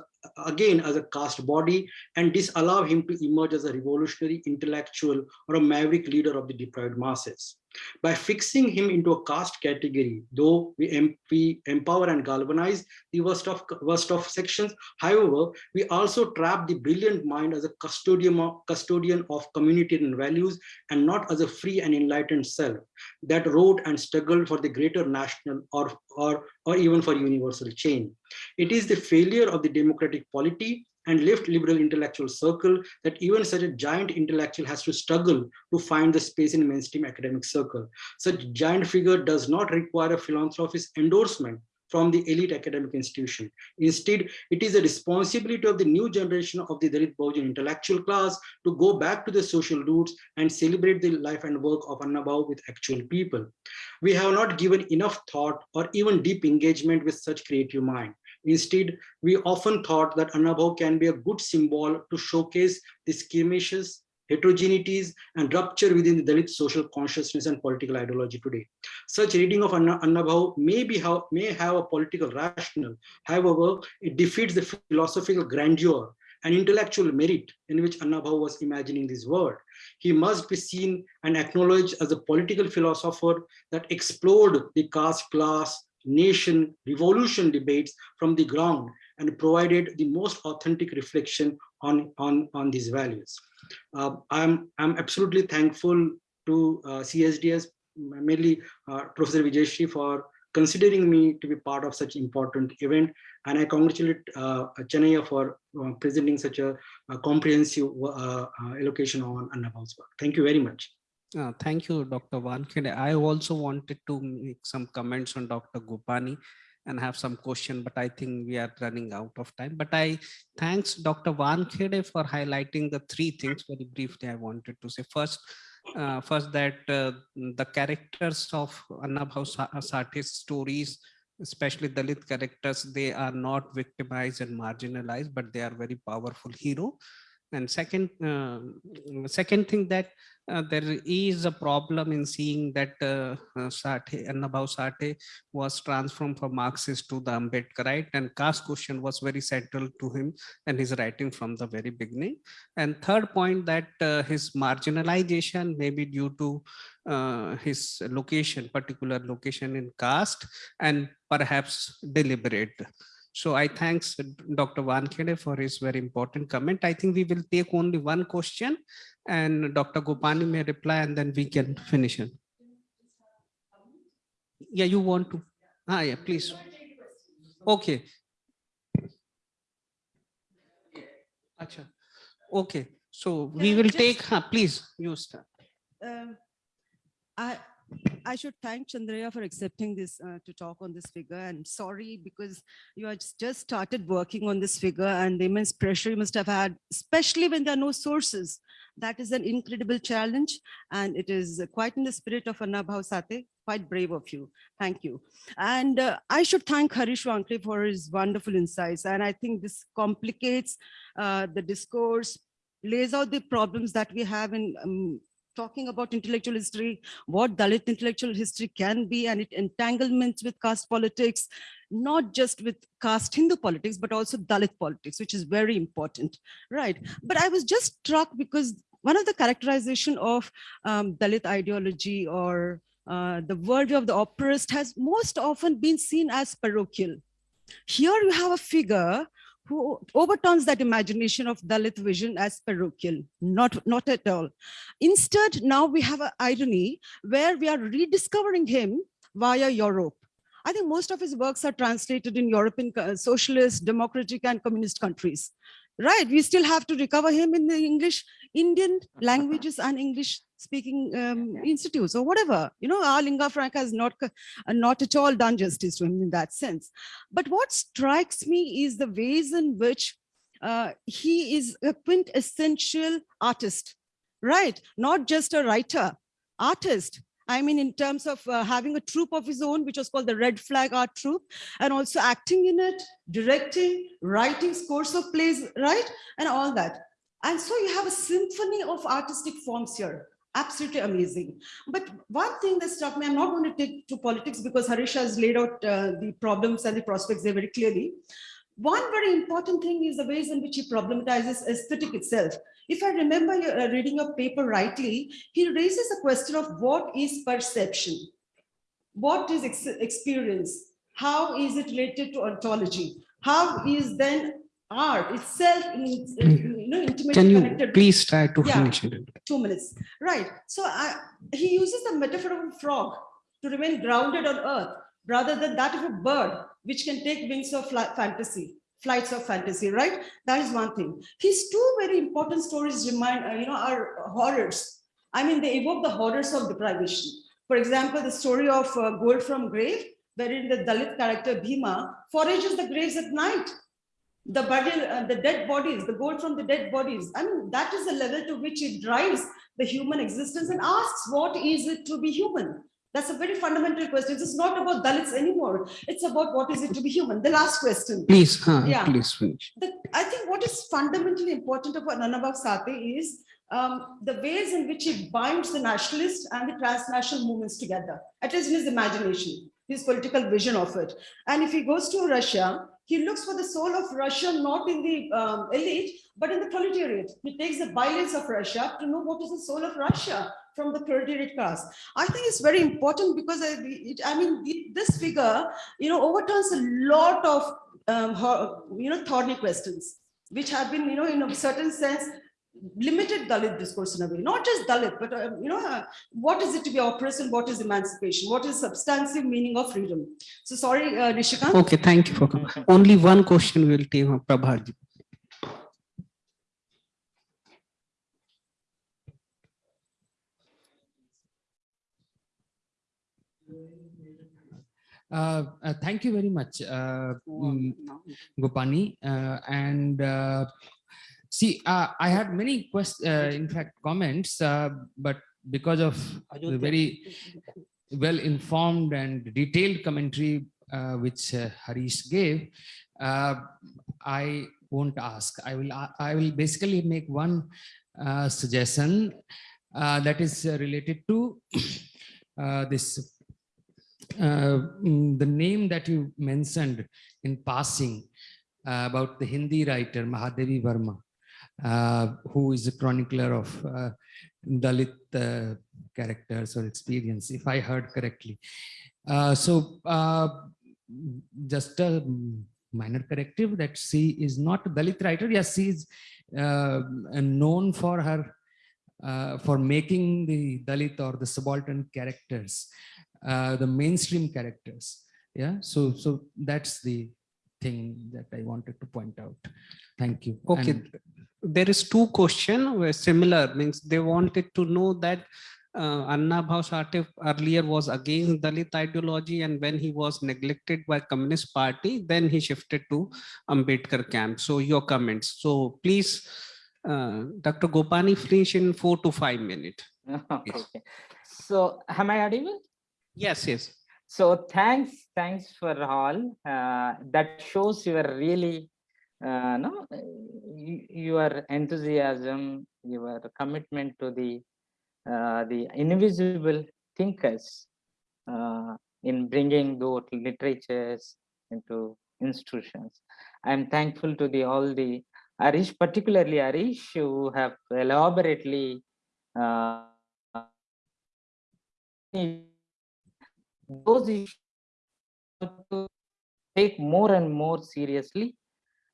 again as a caste body and disallow him to emerge as a revolutionary intellectual or a maverick leader of the deprived masses. By fixing him into a caste category, though we, we empower and galvanize the worst of, worst of sections, however, we also trap the brilliant mind as a custodian of, custodian of community and values and not as a free and enlightened self that wrote and struggled for the greater national or, or, or even for universal change. It is the failure of the democratic polity and left liberal intellectual circle that even such a giant intellectual has to struggle to find the space in mainstream academic circle. Such giant figure does not require a philanthropist's endorsement from the elite academic institution. Instead, it is a responsibility of the new generation of the Dalit Bahujan intellectual class to go back to the social roots and celebrate the life and work of Annabhau with actual people. We have not given enough thought or even deep engagement with such creative mind. Instead, we often thought that Annabhau can be a good symbol to showcase the skirmishes, heterogeneities, and rupture within the Dalit social consciousness and political ideology today. Such reading of Anna, Annabhau may, be how, may have a political rationale. However, it defeats the philosophical grandeur and intellectual merit in which Annabhau was imagining this world. He must be seen and acknowledged as a political philosopher that explored the caste class, nation revolution debates from the ground and provided the most authentic reflection on, on, on these values. Uh, I'm, I'm absolutely thankful to uh, CSDS, mainly uh, Professor Vijayashree for considering me to be part of such important event. And I congratulate uh, Chennai for uh, presenting such a, a comprehensive uh, allocation on Annabhau's work. Thank you very much. Uh, thank you, Dr. Wankhede. I also wanted to make some comments on Dr. Gopani and have some question, but I think we are running out of time. But I thanks Dr. Wankhede for highlighting the three things very briefly I wanted to say. First, uh, first that uh, the characters of Annabhau Sathe's stories, especially Dalit characters, they are not victimized and marginalized, but they are very powerful hero. And second, uh, second thing that uh, there is a problem in seeing that uh, uh, Sathe, Annabhau Sathe was transformed from Marxist to the Ambedkarite and caste question was very central to him and his writing from the very beginning. And third point that uh, his marginalization may be due to uh, his location, particular location in caste and perhaps deliberate. So I thanks Dr. Wankhede for his very important comment. I think we will take only one question and Dr. Gopani may reply and then we can finish it. Yeah, you want to? Ah, yeah, please. Okay. Acha. Okay, so we will take, huh, please, you start. Um, I, I should thank Chandraiah for accepting this uh, to talk on this figure and sorry because you had just started working on this figure and the immense pressure you must have had, especially when there are no sources. That is an incredible challenge and it is quite in the spirit of Annabhau Sathe, quite brave of you. Thank you. And uh, I should thank Harish Wankhede for his wonderful insights. And I think this complicates uh, the discourse, lays out the problems that we have in um, talking about intellectual history, what Dalit intellectual history can be and it entanglements with caste politics, not just with caste Hindu politics, but also Dalit politics, which is very important, right? But I was just struck because one of the characterization of um, Dalit ideology or uh, the worldview of the oppressed has most often been seen as parochial. Here you have a figure who overturns that imagination of Dalit vision as parochial, not, not at all. Instead, now we have an irony where we are rediscovering him via Europe. I think most of his works are translated in European uh, socialist, democratic and communist countries. Right, we still have to recover him in the English, Indian languages and English speaking um, institutes or whatever. You know, our lingua franca has not, uh, not at all done justice to him in that sense. But what strikes me is the ways in which uh, he is a quintessential artist, right? Not just a writer, artist. I mean, in terms of uh, having a troupe of his own, which was called the Red Flag Art Troupe, and also acting in it, directing, writing scores of plays, right? And all that. And so you have a symphony of artistic forms here. Absolutely amazing. But one thing that struck me, I'm not going to take to politics because Harish has laid out uh, the problems and the prospects there very clearly. One very important thing is the ways in which he problematizes aesthetic itself. If I remember uh, reading your paper rightly, he raises the question of what is perception? What is ex experience? How is it related to ontology? How is then art itself in, you know, intimately Can you connected please try to Yeah. finish it? two minutes. Right. So I, he uses the metaphor of a frog to remain grounded on earth rather than that of a bird, which can take wings of fantasy, flights of fantasy, right? That is one thing. His two very important stories remind, uh, you know, are horrors. I mean, they evoke the horrors of deprivation. For example, the story of uh, Gold from Grave, wherein the Dalit character Bhima forages the graves at night the body, uh, the dead bodies, the gold from the dead bodies. I mean, that is the level to which it drives the human existence and asks, what is it to be human? That's a very fundamental question. It's not about Dalits anymore. It's about what is it to be human. The last question. Please, huh, Yeah. please finish. The, I think what is fundamentally important about Annabhau Sathe is um, the ways in which he binds the nationalist and the transnational movements together, at least in his imagination, his political vision of it. And if he goes to Russia, he looks for the soul of Russia, not in the um, elite, but in the proletariat. He takes the violence of Russia to know what is the soul of Russia from the proletariat class. I think it's very important because I, it, I mean, this figure, you know, overturns a lot of, um, you know, thorny questions, which have been, you know, in a certain sense, limited Dalit discourse in a way, not just Dalit, but, uh, you know, uh, what is it to be oppressed and what is emancipation? What is substantive meaning of freedom? So sorry, uh, Nishikant. Okay, thank you for coming. Only one question will take uh, Prabhat. Uh, uh, thank you very much, uh, mm, Gopani. Uh, and uh, see, uh, I had many questions, uh, in fact, comments, uh, but because of the very well-informed and detailed commentary uh, which uh, Harish gave, uh, I won't ask. I will. I will basically make one uh, suggestion uh, that is uh, related to *coughs* uh, this. Uh, mm, the name that you mentioned in passing uh, about the Hindi writer Mahadevi Verma, who is a chronicler of uh, Dalit uh, characters or experience, if I heard correctly. Uh, so uh, just a minor corrective that she is not a Dalit writer. Yes, she is uh, known for her uh, for making the Dalit or the subaltern characters, uh, the mainstream characters. Yeah, so so that's the thing that I wanted to point out. Thank you. Okay, And- there is two question were similar means they wanted to know that uh, Annabhau earlier was against Dalit ideology and when he was neglected by Communist Party, then he shifted to Ambedkar camp. So your comments. So please, uh, Dr. Gopani, finish in four to five minutes. *laughs* Okay. So am I audible? Yes, yes. So thanks, thanks for all. Uh, that shows you are really, uh, no, your enthusiasm, your commitment to the, uh, the invisible thinkers uh, in bringing those literatures into institutions. I'm thankful to the all the Arish, particularly Arish, who have elaborately uh, those issues to take more and more seriously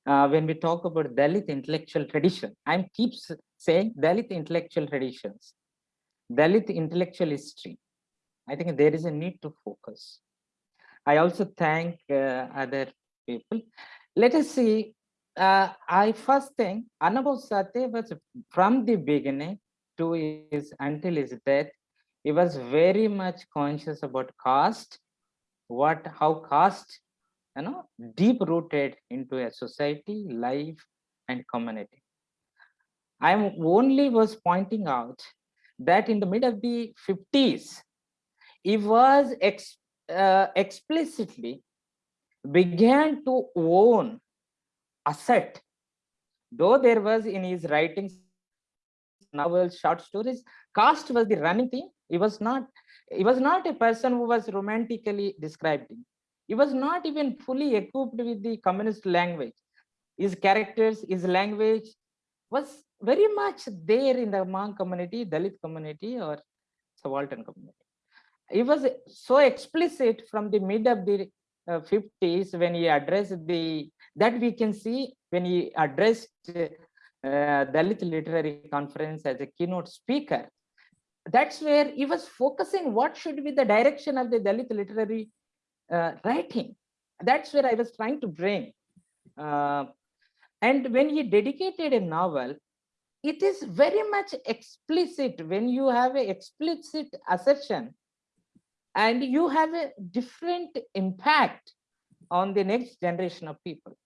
uh, when we talk about Dalit intellectual tradition. I keep saying Dalit intellectual traditions, Dalit intellectual history. I think there is a need to focus. I also thank uh, other people. Let us see. Uh, I first think Annabhau Sathe was from the beginning to his until his death he was very much conscious about caste what how caste you know deep rooted into a society life and community. I only was pointing out that in the mid of the 50s he was ex, uh, explicitly began to own asset though there was in his writings novels short stories caste was the running thing he was not he was not a person who was romantically describing he was not even fully equipped with the communist language his characters his language was very much there in the Mang community dalit community or subaltern community he was so explicit from the mid of the uh, 50s when he addressed the that we can see when he addressed uh, Dalit Literary Conference as a keynote speaker. That's where he was focusing what should be the direction of the Dalit literary writing. That's where I was trying to bring. Uh, and when he dedicated a novel, it is very much explicit when you have a explicit assertion and you have a different impact on the next generation of people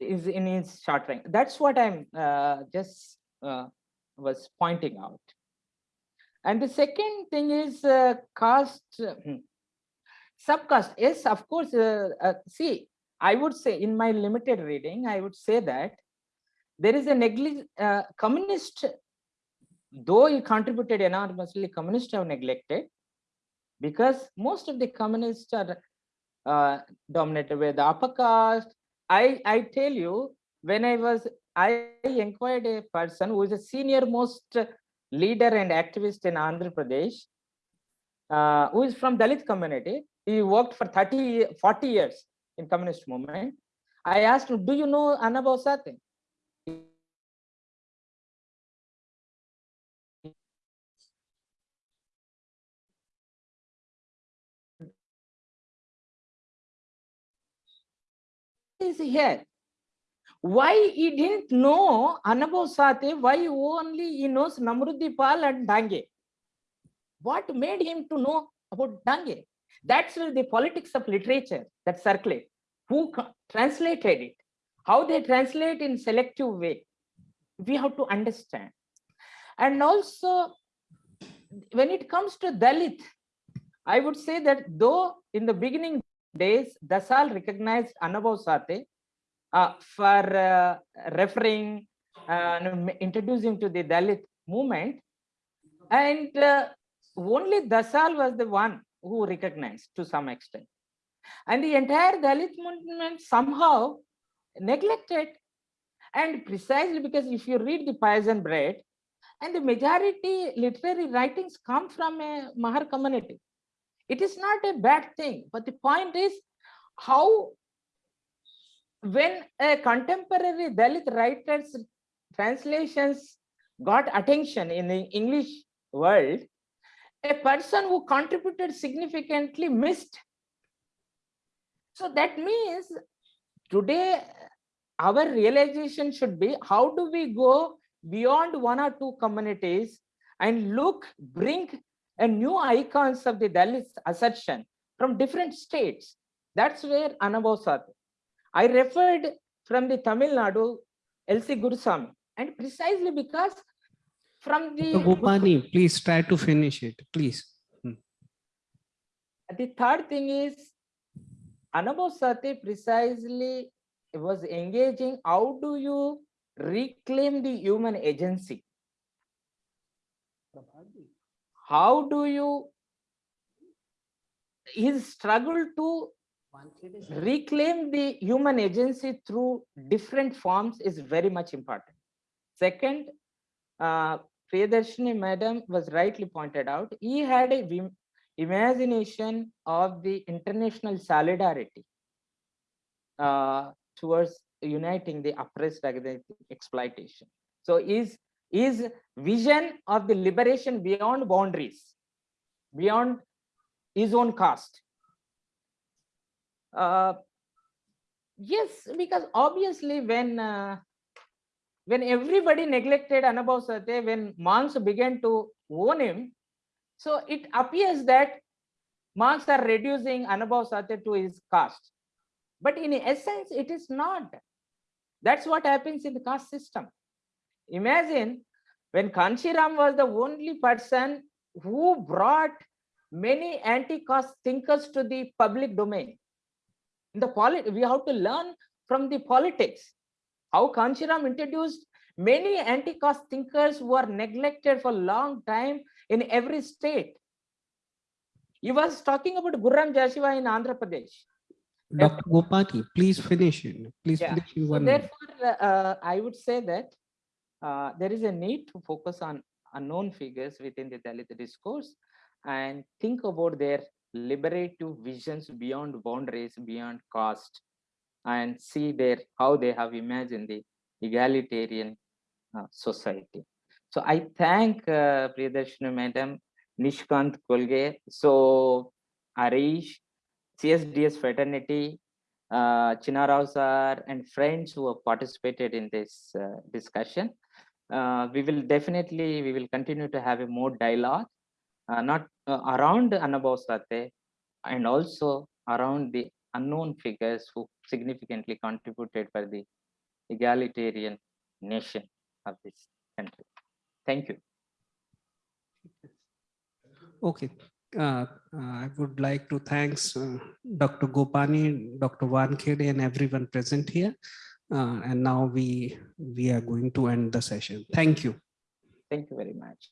is in his short range. That's what I'm uh, just uh, was pointing out. And the second thing is uh, caste, subcaste. Yes, of course. Uh, uh, see, I would say in my limited reading, I would say that there is a neglig uh, communist, though he contributed enormously, communists have neglected because most of the communists are uh, dominated by the upper caste. I, I tell you, when I was, I inquired a person who is a senior most leader and activist in Andhra Pradesh, uh, who is from Dalit community. He worked for 30, 40 years in communist movement. I asked him, do you know Annabhau Sathe? is here. Why he didn't know Annabhau Sathe, why only he knows Namboodiripad and Dange? What made him to know about Dange? That's the politics of literature that circulate. Who translated it? How they translate in selective way. We have to understand. And also, when it comes to Dalit, I would say that though in the beginning days, Dhasal recognized Annabhau Sathe uh, for uh, referring and introducing to the Dalit movement. And uh, only Dhasal was the one who recognized to some extent. And the entire Dalit movement somehow neglected. And precisely because if you read the Poison Bread, and the majority literary writings come from a Mahar community. It is not a bad thing, but the point is how when a contemporary Dalit writer's translations got attention in the English world, a person who contributed significantly missed. So that means today our realization should be how do we go beyond one or two communities and look, bring a new icons of the Dalit assertion from different states. That's where Annabhau I referred from the Tamil Nadu, L.C. Gurusamy, and precisely because from the. Gopani, please try to finish it, please. the third thing is Annabhau Sathe precisely was engaging how do you reclaim the human agency? How do you his struggle to reclaim the human agency through different forms is very much important. Second, uh, Priyadarshini madam was rightly pointed out, he had a imagination of the international solidarity uh, towards uniting the oppressed against exploitation. So his, his vision of the liberation beyond boundaries, beyond his own caste. Uh, yes, because obviously when uh, when everybody neglected Annabhau Sathe, when Mangs began to own him, so it appears that Mangs are reducing Annabhau Sathe to his caste. But in essence, it is not. That's what happens in the caste system. Imagine when Kanshiram was the only person who brought many anti-caste thinkers to the public domain. In the polit, we have to learn from the politics how Kanshiram introduced many anti-caste thinkers who are neglected for a long time in every state. He was talking about Gurram Jashuva in Andhra Pradesh. Dr. Gopani, please finish it. Please Yeah. finish in So one minute. therefore, uh, I would say that uh, there is a need to focus on unknown figures within the Dalit discourse and think about their liberative visions beyond boundaries, beyond caste, and see their how they have imagined the egalitarian uh, society. So I thank uh, Priyadarshini Madam, Nishikant Kolge, so Arish, CSDS fraternity, uh, Chinarao sir and friends who have participated in this uh, discussion. Uh, we will definitely, we will continue to have a more dialogue, uh, not uh, around Annabhau Sathe and also around the unknown figures who significantly contributed for the egalitarian nation of this country. Thank you. Okay. Uh, I would like to thanks uh, Dr. Gopani, Dr. Wankhede and everyone present here. Uh, and now we we are going to end the session. Thank you. Thank you very much.